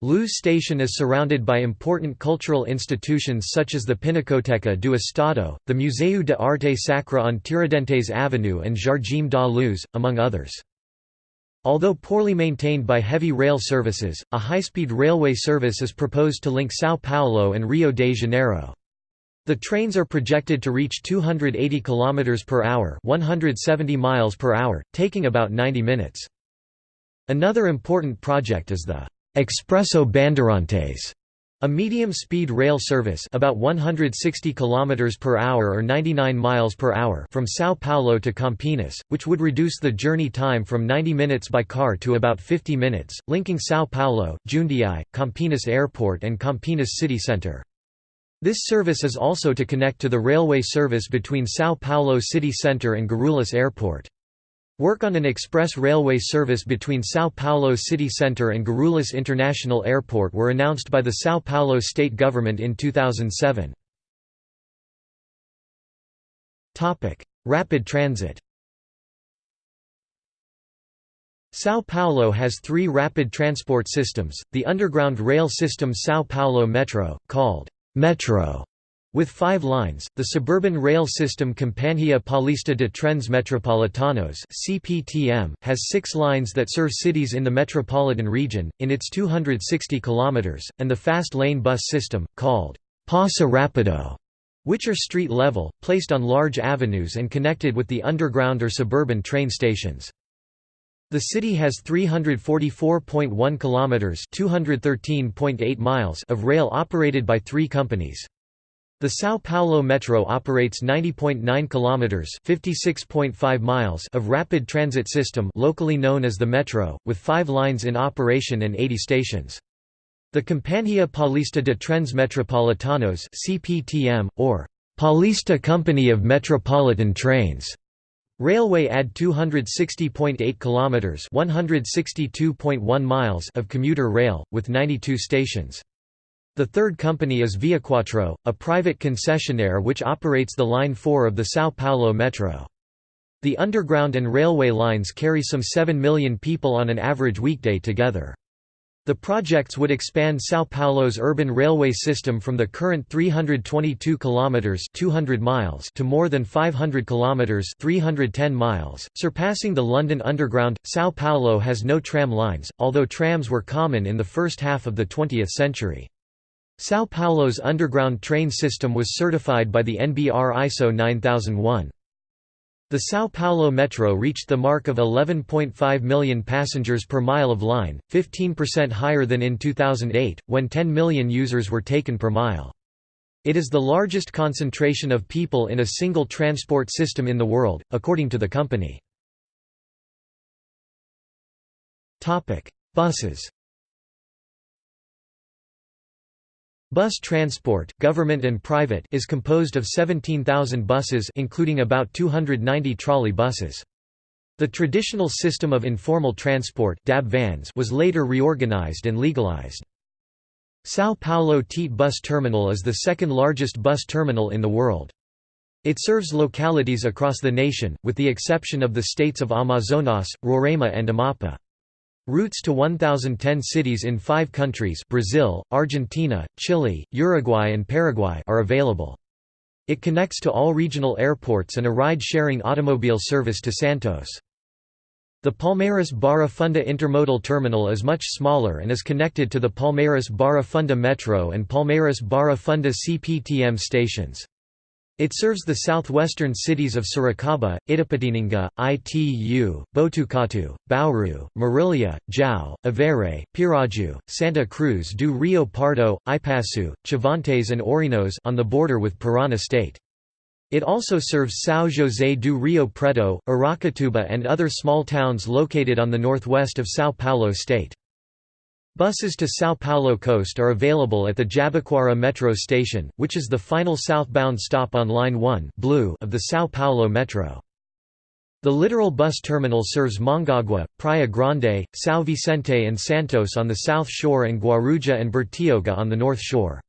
Luz station is surrounded by important cultural institutions such as the Pinacoteca do Estado, the Museu de Arte Sacra on Tiradentes Avenue and Jardim da Luz, among others. Although poorly maintained by heavy rail services, a high-speed railway service is proposed to link São Paulo and Rio de Janeiro. The trains are projected to reach 280 km per hour, 170 miles per hour, taking about 90 minutes. Another important project is the Expresso Bandeirantes, a medium-speed rail service about 160 km per hour or 99 miles per hour from São Paulo to Campinas, which would reduce the journey time from 90 minutes by car to about 50 minutes, linking São Paulo, Jundiai, Campinas Airport and Campinas city centre. This service is also to connect to the railway service between São Paulo city centre and Guarulhos Airport. Work on an express railway service between São Paulo city centre and Guarulhos International Airport were announced by the São Paulo state government in 2007. Rapid transit São Paulo has three rapid transport systems, the underground rail system São Paulo Metro, called «Metro», with five lines, the suburban rail system Companhia Paulista de Trens Metropolitanos (CPTM) has six lines that serve cities in the metropolitan region in its 260 kilometers, and the fast lane bus system called Passa Rapido, which are street level, placed on large avenues and connected with the underground or suburban train stations. The city has 344.1 kilometers (213.8 miles) of rail operated by 3 companies. The São Paulo Metro operates 90.9 kilometers (56.5 miles) of rapid transit system locally known as the Metro, with 5 lines in operation and 80 stations. The Companhia Paulista de Trens Metropolitanos (CPTM) or Paulista Company of Metropolitan Trains Railway add 260.8 kilometers (162.1 miles) of commuter rail with 92 stations. The third company is Viaquatro, a private concessionaire which operates the Line 4 of the São Paulo Metro. The underground and railway lines carry some 7 million people on an average weekday together. The projects would expand São Paulo's urban railway system from the current 322 kilometers 200 miles to more than 500 kilometers 310 miles, surpassing the London Underground. São Paulo has no tram lines, although trams were common in the first half of the 20th century. São Paulo's underground train system was certified by the NBR ISO 9001. The São Paulo Metro reached the mark of 11.5 million passengers per mile of line, 15% higher than in 2008, when 10 million users were taken per mile. It is the largest concentration of people in a single transport system in the world, according to the company. Buses Bus transport government and private is composed of 17,000 buses including about 290 trolley buses. The traditional system of informal transport DAB vans was later reorganized and legalized. São Paulo Tietê Bus Terminal is the second largest bus terminal in the world. It serves localities across the nation, with the exception of the states of Amazonas, Roraima and Amapá. Routes to 1,010 cities in five countries Brazil, Argentina, Chile, Uruguay and Paraguay are available. It connects to all regional airports and a ride-sharing automobile service to Santos. The Palmeiras Barra Funda intermodal terminal is much smaller and is connected to the Palmeiras Barra Funda Metro and Palmeiras Barra Funda CPTM stations. It serves the southwestern cities of Sorocaba, Itapetininga, Itu, Botucatu, Bauru, Marília, Jau, Avaré, Piraju, Santa Cruz do Rio Pardo, Ipaçu, Chavantes and Ourinhos on the border with Parana state. It also serves São José do Rio Preto, Aracatuba and other small towns located on the northwest of São Paulo state. Buses to São Paulo coast are available at the Jabaquara Metro station, which is the final southbound stop on Line 1 Blue of the São Paulo Metro. The Litoral Bus Terminal serves Mongaguá, Praia Grande, São Vicente and Santos on the south shore and Guarujá and Bertioga on the north shore.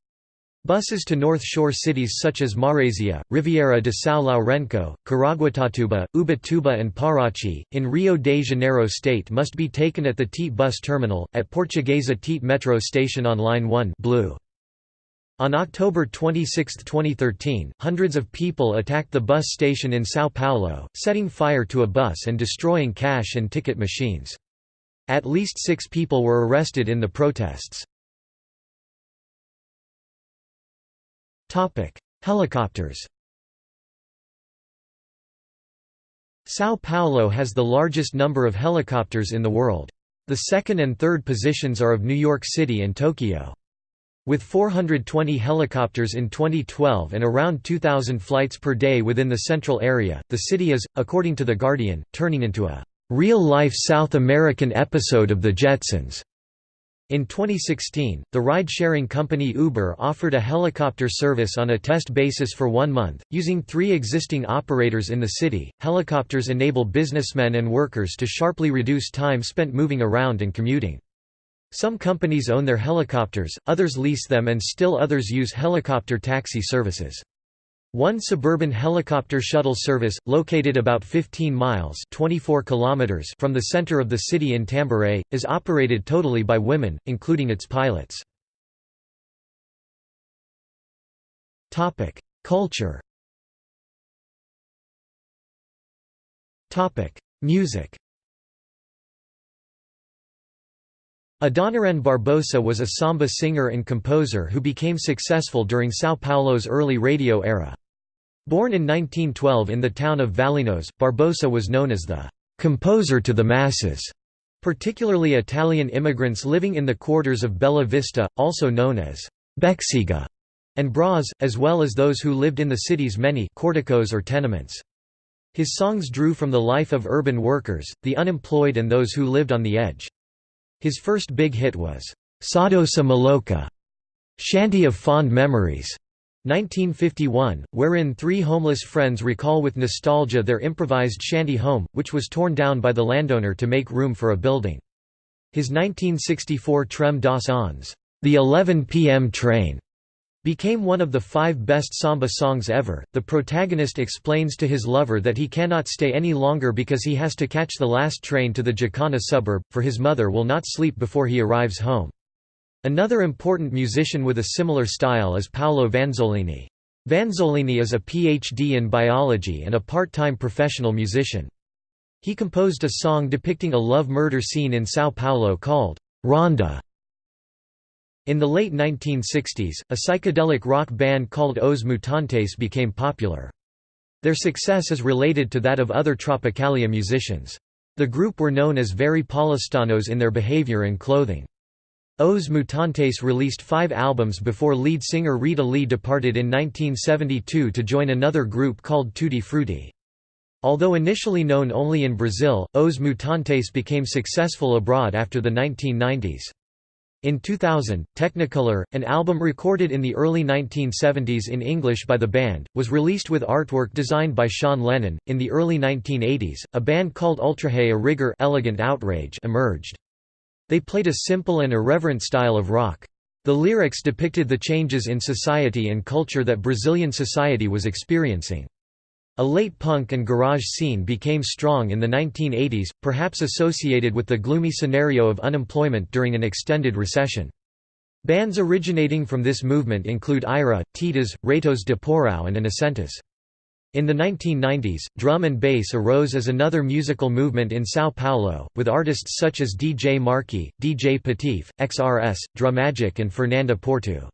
Buses to North Shore cities such as Marésia, Riviera de São Lourenço, Caraguatatuba, Ubatuba and Paraty, in Rio de Janeiro state must be taken at the Tietê bus terminal, at Portuguesa Tietê metro station on Line 1 blue. On October 26, 2013, hundreds of people attacked the bus station in São Paulo, setting fire to a bus and destroying cash and ticket machines. At least six people were arrested in the protests. Helicopters São Paulo has the largest number of helicopters in the world. The second and third positions are of New York City and Tokyo. With 420 helicopters in 2012 and around 2,000 flights per day within the central area, the city is, according to The Guardian, turning into a real-life South American episode of The Jetsons. In 2016, the ride-sharing company Uber offered a helicopter service on a test basis for one month, using three existing operators in the city. Helicopters enable businessmen and workers to sharply reduce time spent moving around and commuting. Some companies own their helicopters, others lease them and still others use helicopter taxi services. One suburban helicopter shuttle service, located about 15 miles 24 kilometers from the center of the city in Tamboré, is operated totally by women, including its pilots. Culture Music Adoniran Barbosa was a samba singer and composer who became successful during São Paulo's early radio era. Born in 1912 in the town of Valinhos, Barbosa was known as the «composer to the masses», particularly Italian immigrants living in the quarters of Bella Vista, also known as «Bexiga» and Bras, as well as those who lived in the city's many «cortiços» or tenements. His songs drew from the life of urban workers, the unemployed and those who lived on the edge. His first big hit was «Saudosa Maloca» Shanty of Fond Memories, 1951, wherein three homeless friends recall with nostalgia their improvised shanty home, which was torn down by the landowner to make room for a building. His 1964 Trem das Onze, The 11 p.m. Train, became one of the five best samba songs ever. The protagonist explains to his lover that he cannot stay any longer because he has to catch the last train to the Jacana suburb, for his mother will not sleep before he arrives home. Another important musician with a similar style is Paulo Vanzolini. Vanzolini is a PhD in biology and a part-time professional musician. He composed a song depicting a love-murder scene in São Paulo called Ronda. In the late 1960s, a psychedelic rock band called Os Mutantes became popular. Their success is related to that of other Tropicalia musicians. The group were known as very paulistanos in their behavior and clothing. Os Mutantes released five albums before lead singer Rita Lee departed in 1972 to join another group called Tutti Frutti. Although initially known only in Brazil, Os Mutantes became successful abroad after the 1990s. In 2000, Technicolor, an album recorded in the early 1970s in English by the band, was released with artwork designed by Sean Lennon. In the early 1980s, a band called Ultraje a Rigor Elegant Outrage emerged. They played a simple and irreverent style of rock. The lyrics depicted the changes in society and culture that Brazilian society was experiencing. A late punk and garage scene became strong in the 1980s, perhaps associated with the gloomy scenario of unemployment during an extended recession. Bands originating from this movement include Ira, Titas, Ratos de Porão and Inocentes. In the 1990s, drum and bass arose as another musical movement in São Paulo, with artists such as DJ Marky, DJ Patife, XRS, Drumagic and Fernanda Porto.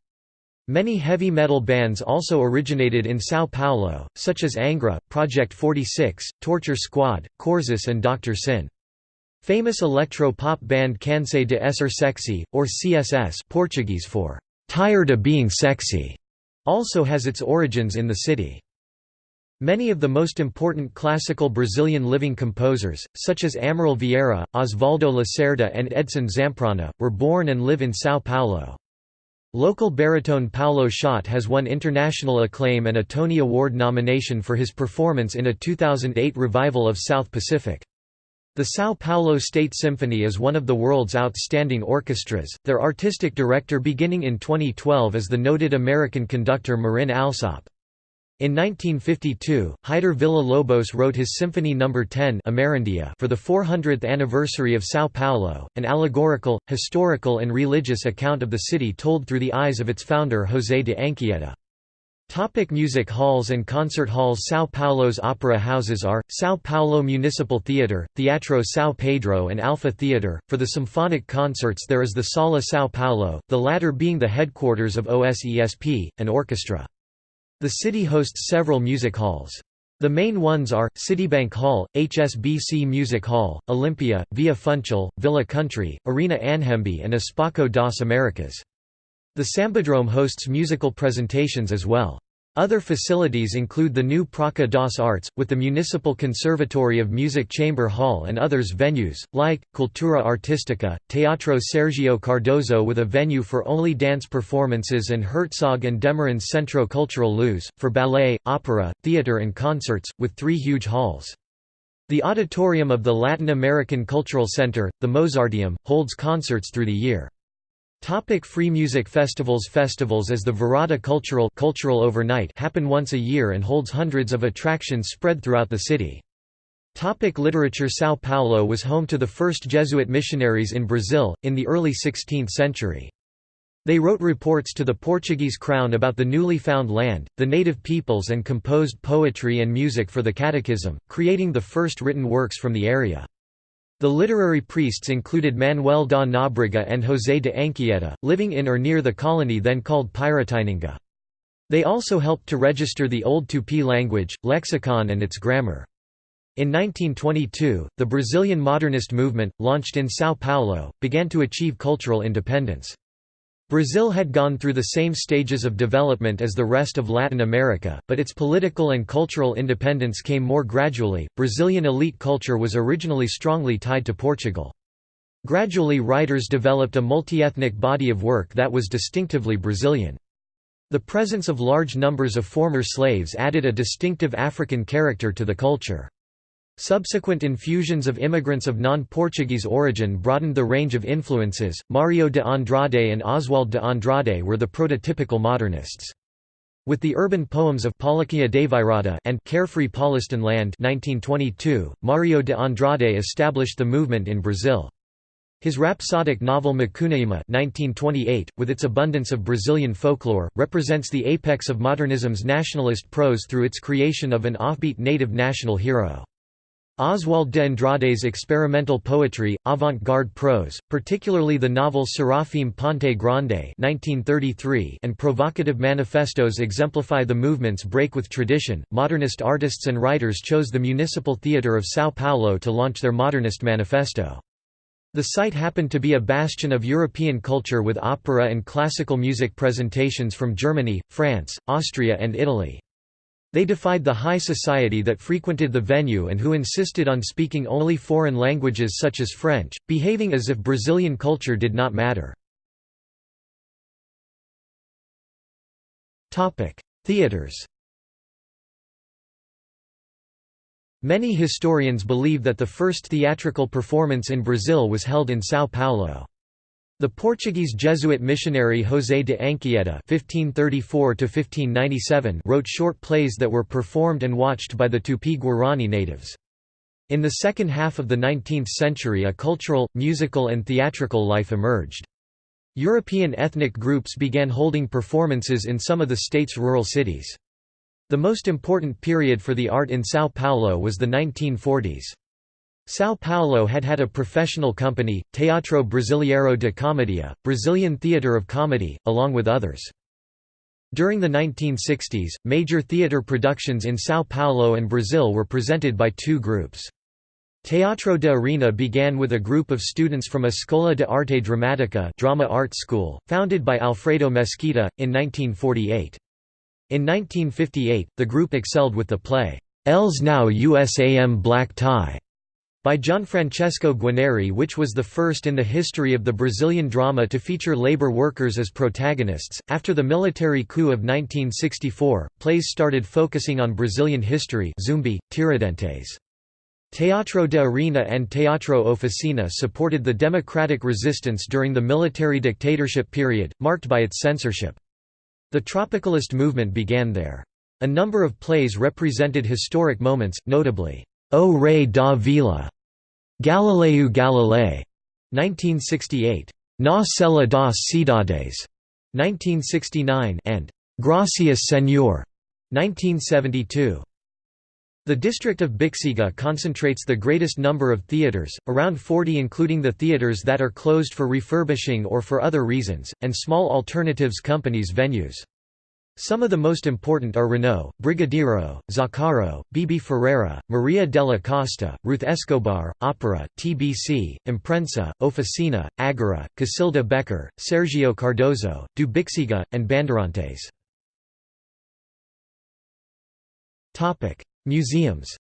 Many heavy metal bands also originated in São Paulo, such as Angra, Project 46, Torture Squad, Korzus and Dr. Sin. Famous electro-pop band Cansei de Ser Sexy, or CSS Portuguese for «tired of being sexy», also has its origins in the city. Many of the most important classical Brazilian living composers, such as Amaral Vieira, Osvaldo Lacerda and Edson Zampronha, were born and live in São Paulo. Local baritone Paulo Szot has won international acclaim and a Tony Award nomination for his performance in a 2008 revival of South Pacific. The São Paulo State Symphony is one of the world's outstanding orchestras, their artistic director beginning in 2012 is the noted American conductor Marin Alsop. In 1952, Heitor Villa-Lobos wrote his Symphony No. 10 Amerindia for the 400th anniversary of São Paulo, an allegorical, historical and religious account of the city told through the eyes of its founder José de Anchieta. Topic music halls and concert halls São Paulo's opera houses are, São Paulo Municipal Theatre, Teatro São Pedro and Alfa Theatre. For the symphonic concerts there is the Sala São Paulo, the latter being the headquarters of OSESP, an orchestra. The city hosts several music halls. The main ones are, Citibank Hall, HSBC Music Hall, Olympia, Via Funchal, Villa Country, Arena Anhembi and Espaco das Americas. The Sambadrome hosts musical presentations as well. Other facilities include the new Praça das Artes, with the Municipal Conservatory of Music Chamber Hall and others venues, like, Cultura Artística, Teatro Sergio Cardoso with a venue for only dance performances and Herzog and de Meuron Centro Cultural Luz, for ballet, opera, theater and concerts, with three huge halls. The auditorium of the Latin American Cultural Center, the Mozarteum, holds concerts through the year. Topic free music festivals Festivals as the Virada Cultural, Cultural Overnight happen once a year and holds hundreds of attractions spread throughout the city. Topic literature São Paulo was home to the first Jesuit missionaries in Brazil, in the early 16th century. They wrote reports to the Portuguese crown about the newly found land, the native peoples and composed poetry and music for the catechism, creating the first written works from the area. The literary priests included Manuel da Nóbrega and José de Anchieta, living in or near the colony then called Piratininga. They also helped to register the Old Tupi language, lexicon and its grammar. In 1922, the Brazilian modernist movement, launched in São Paulo, began to achieve cultural independence. Brazil had gone through the same stages of development as the rest of Latin America, but its political and cultural independence came more gradually. Brazilian elite culture was originally strongly tied to Portugal. Gradually, writers developed a multi-ethnic body of work that was distinctively Brazilian. The presence of large numbers of former slaves added a distinctive African character to the culture. Subsequent infusions of immigrants of non-Portuguese origin broadened the range of influences. Mario de Andrade and Oswald de Andrade were the prototypical modernists. With the urban poems of Palaquia Virada and Carefree Paulistan Land 1922, Mario de Andrade established the movement in Brazil. His rhapsodic novel Macunaíma 1928, with its abundance of Brazilian folklore, represents the apex of modernism's nationalist prose through its creation of an offbeat native national hero. Oswald de Andrade's experimental poetry, avant-garde prose, particularly the novel Serafim Ponte Grande and provocative manifestos exemplify the movement's break with tradition. Modernist artists and writers chose the Municipal Theatre of São Paulo to launch their modernist manifesto. The site happened to be a bastion of European culture with opera and classical music presentations from Germany, France, Austria and Italy. They defied the high society that frequented the venue and who insisted on speaking only foreign languages such as French, behaving as if Brazilian culture did not matter. Theaters Many historians believe that the first theatrical performance in Brazil was held in São Paulo. The Portuguese Jesuit missionary José de Anchieta (1534–1597) wrote short plays that were performed and watched by the Tupi-Guarani natives. In the second half of the 19th century a cultural, musical and theatrical life emerged. European ethnic groups began holding performances in some of the state's rural cities. The most important period for the art in São Paulo was the 1940s. São Paulo had had a professional company, Teatro Brasileiro de Comédia, Brazilian Theatre of Comedy, along with others. During the 1960s, major theatre productions in São Paulo and Brazil were presented by two groups. Teatro de Arena began with a group of students from a Escola de Arte Dramática drama art school, founded by Alfredo Mesquita, in 1948. In 1958, the group excelled with the play, Eles Não Usam Black Tie, by Gianfrancesco Guarneri which was the first in the history of the Brazilian drama to feature labor workers as protagonists. After the military coup of 1964, plays started focusing on Brazilian history Zumbi, Tiradentes. Teatro de Arena and Teatro Oficina supported the democratic resistance during the military dictatorship period, marked by its censorship. The tropicalist movement began there. A number of plays represented historic moments, notably, O Rei da Vila, Galileu Galilei, 1968, Na Cela das Cidades, 1969, and Gracias Señor, 1972. The district of Bixiga concentrates the greatest number of theatres, around 40 including the theatres that are closed for refurbishing or for other reasons, and small alternatives companies venues. Some of the most important are Renault, Brigadeiro, Zaccaro, Bibi Ferreira, Maria della Costa, Ruth Escobar, Opera, TBC, Imprensa, Oficina, Agora, Cacilda Becker, Sergio Cardoso, Dubixiga, and Bandeirantes. Museums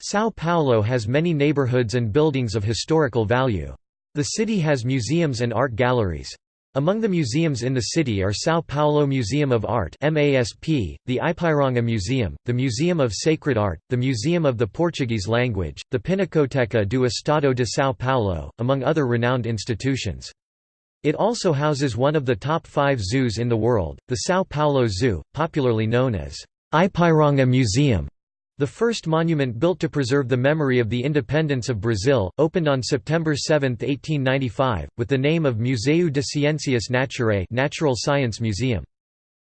São Paulo has many neighborhoods and buildings of historical value. The city has museums and art galleries. Among the museums in the city are São Paulo Museum of Art MASP, the Ipiranga Museum, the Museum of Sacred Art, the Museum of the Portuguese Language, the Pinacoteca do Estado de São Paulo, among other renowned institutions. It also houses one of the top five zoos in the world, the São Paulo Zoo, popularly known as Ipiranga Museum. The first monument built to preserve the memory of the independence of Brazil, opened on September 7, 1895, with the name of Museu de Ciências Naturais Natural Science Museum.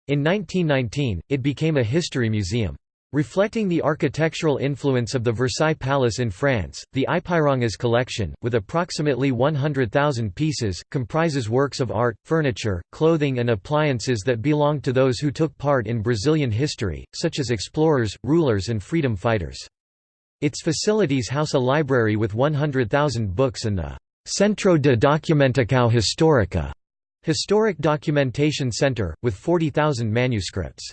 In 1919, it became a history museum. Reflecting the architectural influence of the Versailles Palace in France, the Ipirangas collection, with approximately 100,000 pieces, comprises works of art, furniture, clothing and appliances that belong to those who took part in Brazilian history, such as explorers, rulers and freedom fighters. Its facilities house a library with 100,000 books and the Centro de Documentação Histórica historic documentation center, with 40,000 manuscripts.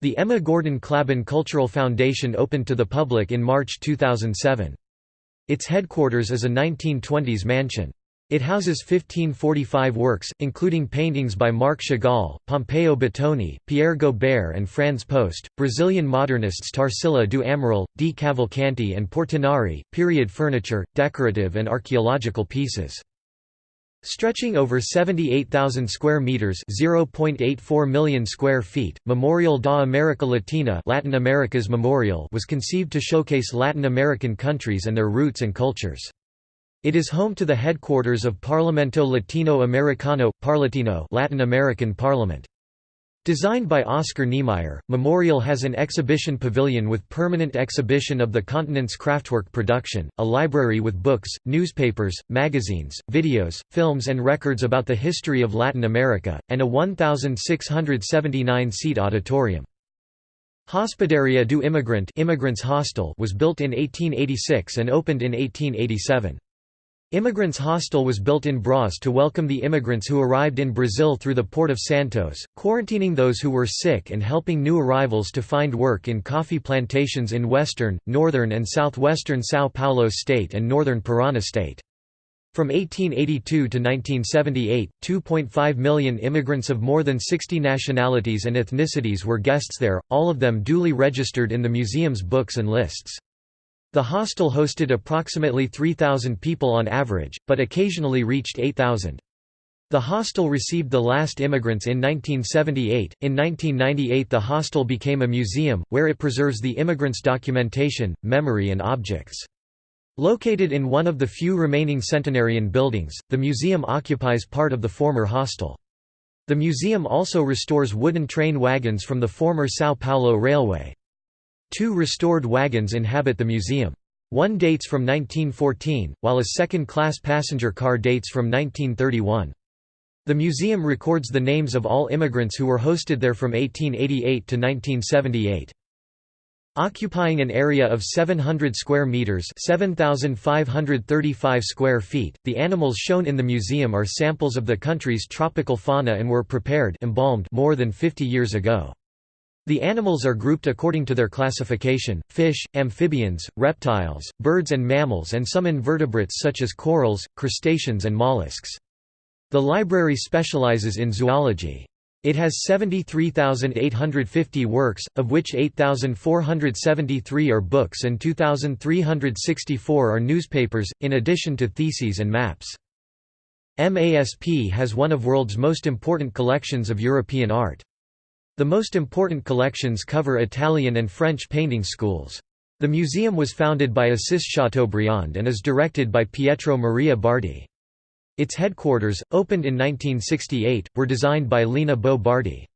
The Ema Gordon Klabin Cultural Foundation opened to the public in March 2007. Its headquarters is a 1920s mansion. It houses 1545 works, including paintings by Marc Chagall, Pompeo Batoni, Pierre Gobert and Frans Post, Brazilian modernists Tarsila do Amaral, Di Cavalcanti and Portinari, period furniture, decorative and archaeological pieces. Stretching over 78,000 square meters, 0.84 million square feet, Memorial da América Latina, Latin America's Memorial, was conceived to showcase Latin American countries and their roots and cultures. It is home to the headquarters of Parlamento Latino Americano, Parlatino, Latin American Parliament. Designed by Oscar Niemeyer, Memorial has an exhibition pavilion with permanent exhibition of the continent's craftwork production, a library with books, newspapers, magazines, videos, films and records about the history of Latin America, and a 1,679-seat auditorium. Hospedaria do Imigrante Immigrants Hostel was built in 1886 and opened in 1887. Immigrants Hostel was built in Bras to welcome the immigrants who arrived in Brazil through the port of Santos, quarantining those who were sick and helping new arrivals to find work in coffee plantations in western, northern and southwestern São Paulo state and northern Parana state. From 1882 to 1978, 2.5 million immigrants of more than 60 nationalities and ethnicities were guests there, all of them duly registered in the museum's books and lists. The hostel hosted approximately 3,000 people on average, but occasionally reached 8,000. The hostel received the last immigrants in 1978. In 1998, the hostel became a museum, where it preserves the immigrants' documentation, memory, and objects. Located in one of the few remaining centenarian buildings, the museum occupies part of the former hostel. The museum also restores wooden train wagons from the former São Paulo Railway. Two restored wagons inhabit the museum. One dates from 1914, while a second-class passenger car dates from 1931. The museum records the names of all immigrants who were hosted there from 1888 to 1978. Occupying an area of 700 square meters, 7535 square feet, the animals shown in the museum are samples of the country's tropical fauna and were prepared embalmed more than 50 years ago. The animals are grouped according to their classification, fish, amphibians, reptiles, birds and mammals and some invertebrates such as corals, crustaceans and mollusks. The library specializes in zoology. It has 73,850 works, of which 8,473 are books and 2,364 are newspapers, in addition to theses and maps. MASP has one of world's most important collections of European art. The most important collections cover Italian and French painting schools. The museum was founded by Assis Chateaubriand and is directed by Pietro Maria Bardi. Its headquarters, opened in 1968, were designed by Lina Bo Bardi.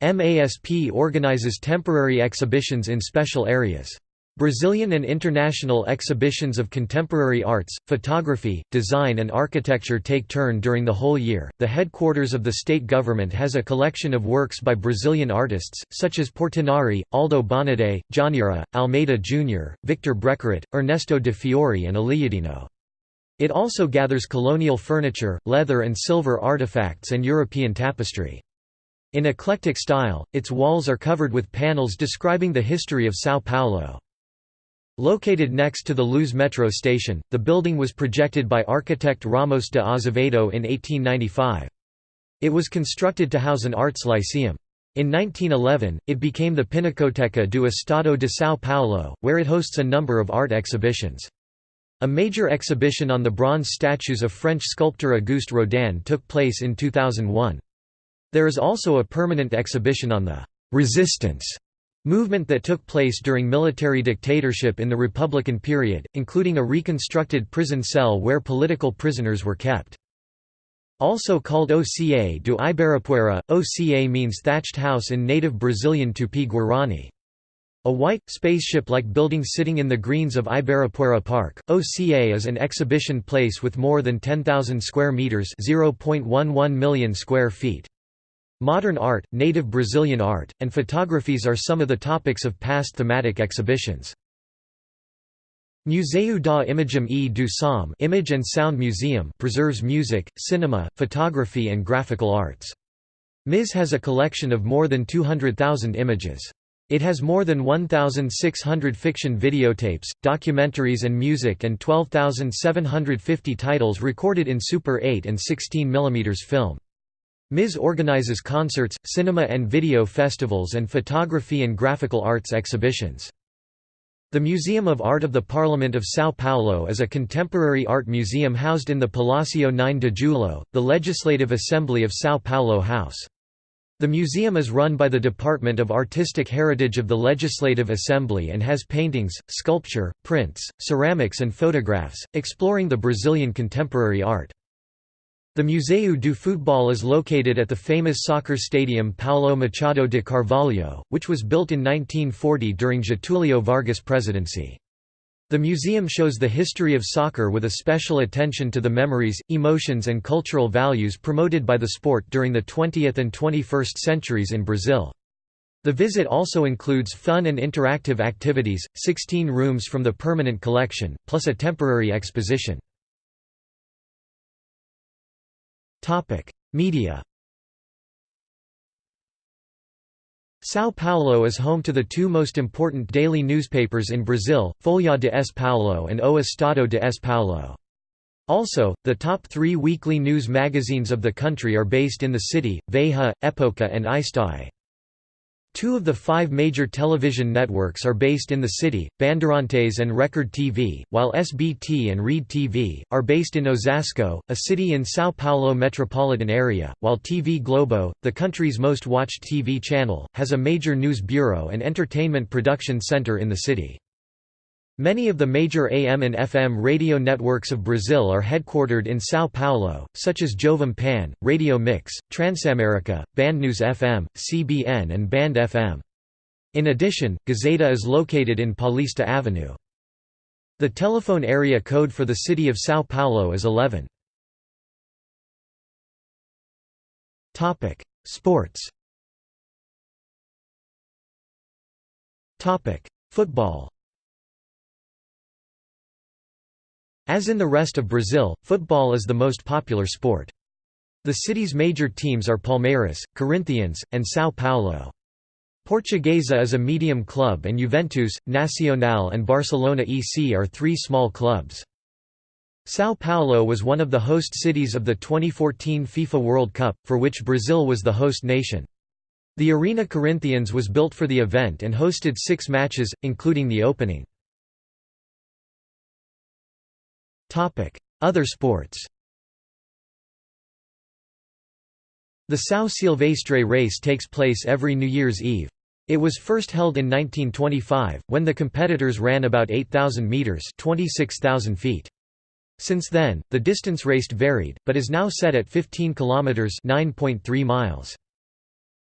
MASP organizes temporary exhibitions in special areas. Brazilian and international exhibitions of contemporary arts, photography, design, and architecture take turn during the whole year. The headquarters of the state government has a collection of works by Brazilian artists, such as Portinari, Aldo Bonadei, Djanira, Almeida Jr., Victor Brecheret, Ernesto de Fiori, and Aleijadinho. It also gathers colonial furniture, leather and silver artifacts, and European tapestry. In eclectic style, its walls are covered with panels describing the history of São Paulo. Located next to the Luz metro station, the building was projected by architect Ramos de Azevedo in 1895. It was constructed to house an arts lyceum. In 1911, it became the Pinacoteca do Estado de São Paulo, where it hosts a number of art exhibitions. A major exhibition on the bronze statues of French sculptor Auguste Rodin took place in 2001. There is also a permanent exhibition on the «resistance» Movement that took place during military dictatorship in the Republican period, including a reconstructed prison cell where political prisoners were kept. Also called Oca do Ibirapuera, Oca means thatched house in native Brazilian Tupi-Guarani. A white, spaceship-like building sitting in the greens of Ibirapuera Park, OCA is an exhibition place with more than 10,000 square meters (0.11 million square feet). Modern art, native Brazilian art, and photographies are some of the topics of past thematic exhibitions. Museu da Imagem e do Som Image and Sound Museum preserves music, cinema, photography and graphical arts. MIS has a collection of more than 200,000 images. It has more than 1,600 fiction videotapes, documentaries and music and 12,750 titles recorded in Super 8 and 16 mm film. MIS organizes concerts, cinema and video festivals and photography and graphical arts exhibitions. The Museum of Art of the Parliament of São Paulo is a contemporary art museum housed in the Palácio 9 de Julho, the Legislative Assembly of São Paulo House. The museum is run by the Department of Artistic Heritage of the Legislative Assembly and has paintings, sculpture, prints, ceramics and photographs, exploring the Brazilian contemporary art. The Museu do Futebol is located at the famous soccer stadium Paulo Machado de Carvalho, which was built in 1940 during Getúlio Vargas' presidency. The museum shows the history of soccer with a special attention to the memories, emotions and cultural values promoted by the sport during the 20th and 21st centuries in Brazil. The visit also includes fun and interactive activities, 16 rooms from the permanent collection, plus a temporary exposition. Topic: Media. São Paulo is home to the two most important daily newspapers in Brazil, Folha de S. Paulo and O Estado de S. Paulo. Also, the top three weekly news magazines of the country are based in the city, Veja, Época and IstoÉ. Two of the five major television networks are based in the city, Bandeirantes and Record TV, while SBT and Rede TV, are based in Osasco, a city in São Paulo metropolitan area, while TV Globo, the country's most watched TV channel, has a major news bureau and entertainment production center in the city. Many of the major AM and FM radio networks of Brazil are headquartered in São Paulo, such as Jovem Pan, Radio Mix, Transamerica, Bandnews FM, CBN and Band FM. In addition, Gazeta is located in Paulista Avenue. The telephone area code for the city of São Paulo is 11. Sports Football As in the rest of Brazil, football is the most popular sport. The city's major teams are Palmeiras, Corinthians, and São Paulo. Portuguesa is a medium club and Juventus, Nacional and Barcelona EC are three small clubs. São Paulo was one of the host cities of the 2014 FIFA World Cup, for which Brazil was the host nation. The Arena Corinthians was built for the event and hosted six matches, including the opening. Other sports The São Silvestre race takes place every New Year's Eve. It was first held in 1925, when the competitors ran about 8,000 metres 26,000 feet. Since then, the distance raced varied, but is now set at 15 kilometers (9.3 miles).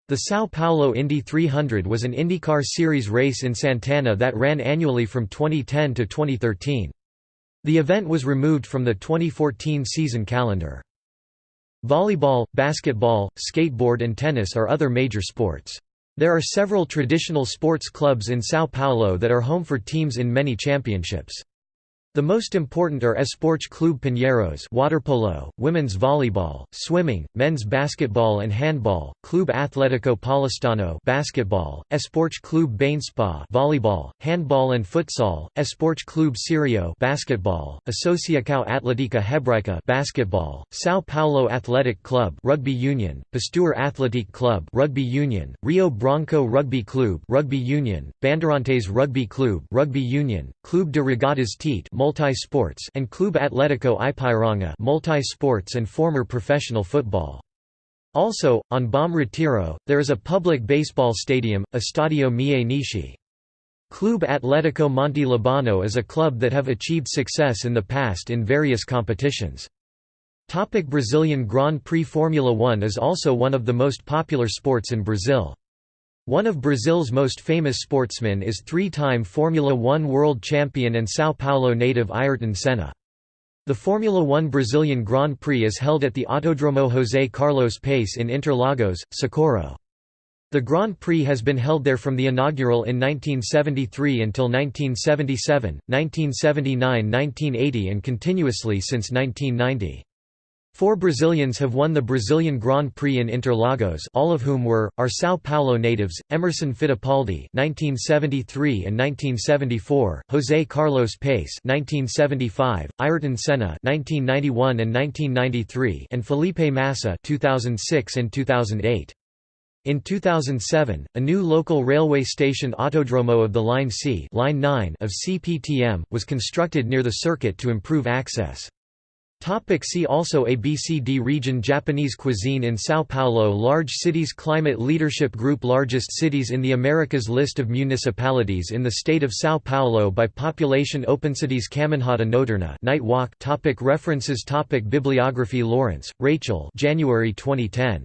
The São Paulo Indy 300 was an IndyCar Series race in Santana that ran annually from 2010 to 2013. The event was removed from the 2014 season calendar. Volleyball, basketball, skateboard and tennis are other major sports. There are several traditional sports clubs in São Paulo that are home for teams in many championships. The most important are Esporte Clube Pinheiros waterpolo, women's volleyball, swimming, men's basketball and handball, Clube Atlético Paulistano basketball, Esporte Clube Banespa volleyball, handball and futsal, Esporte Clube Sirio basketball, Associação Atlética Hebraica basketball, São Paulo Athletic Club rugby union, Pasteur Athletic Club rugby union, Rio Branco Rugby Club rugby union, Bandeirantes Rugby Club rugby union, Clube de Regatas Tietê multi-sports and Clube Atlético Ipiranga multi-sports and former professional football. Also, on Bom Retiro, there is a public baseball stadium, Estadio Mie Nishi. Clube Atlético Monte Libano is a club that have achieved success in the past in various competitions. Topic Brazilian Grand Prix Formula One is also one of the most popular sports in Brazil. One of Brazil's most famous sportsmen is three-time Formula One world champion and São Paulo native Ayrton Senna. The Formula One Brazilian Grand Prix is held at the Autodromo José Carlos Pace in Interlagos, Socorro. The Grand Prix has been held there from the inaugural in 1973 until 1977, 1979 1980 and continuously since 1990. Four Brazilians have won the Brazilian Grand Prix in Interlagos all of whom were, are São Paulo natives, Emerson Fittipaldi 1973 and 1974, José Carlos Pace 1975, Ayrton Senna 1991 and 1993 and Felipe Massa 2006 and 2008. In 2007, a new local railway station Autodromo of the Line C line 9 of CPTM, was constructed near the circuit to improve access. Topic see also ABCD region Japanese cuisine in São Paulo Large cities Climate Leadership Group Largest cities in the Americas List of municipalities in the state of São Paulo by population OpenCities Caminhada Noturna Night Walk topic References topic Bibliography Lawrence, Rachel January 2010.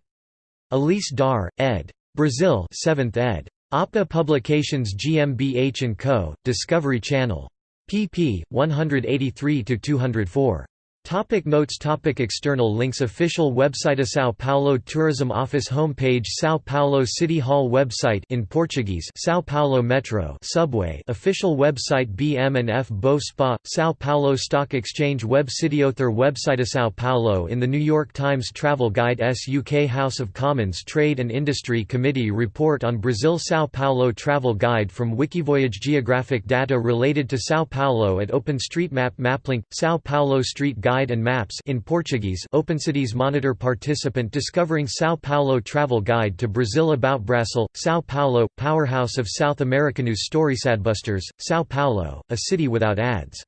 Elise Dar, ed. Brazil 7th ed. APA Publications GmbH & Co., Discovery Channel. pp. 183–204. Topic notes. Topic External links. Official website. Of São Paulo Tourism Office Homepage. São Paulo City Hall website. In Portuguese São Paulo Metro subway. Official website. BM&F Bovespa São Paulo Stock Exchange Web Author website. São Paulo in the New York Times Travel Guide. SUK House of Commons Trade and Industry Committee report on Brazil. São Paulo Travel Guide from Wikivoyage. Geographic data related to São Paulo at OpenStreetMap Maplink São Paulo Street Guide Guide and Maps in Portuguese OpenCities Monitor Participant Discovering São Paulo Travel Guide to Brazil About Brasil, São Paulo, Powerhouse of South Americanews Storysadbusters, São Paulo, A City Without Ads.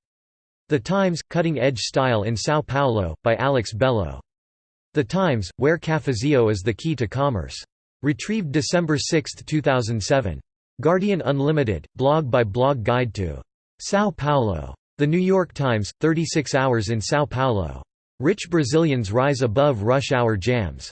The Times, Cutting Edge Style in São Paulo, by Alex Bello. The Times, Where Cafezinho is the Key to Commerce. Retrieved December 6, 2007. Guardian Unlimited, blog by blog guide to São Paulo. The New York Times, 36 hours in São Paulo. Rich Brazilians rise above rush hour jams.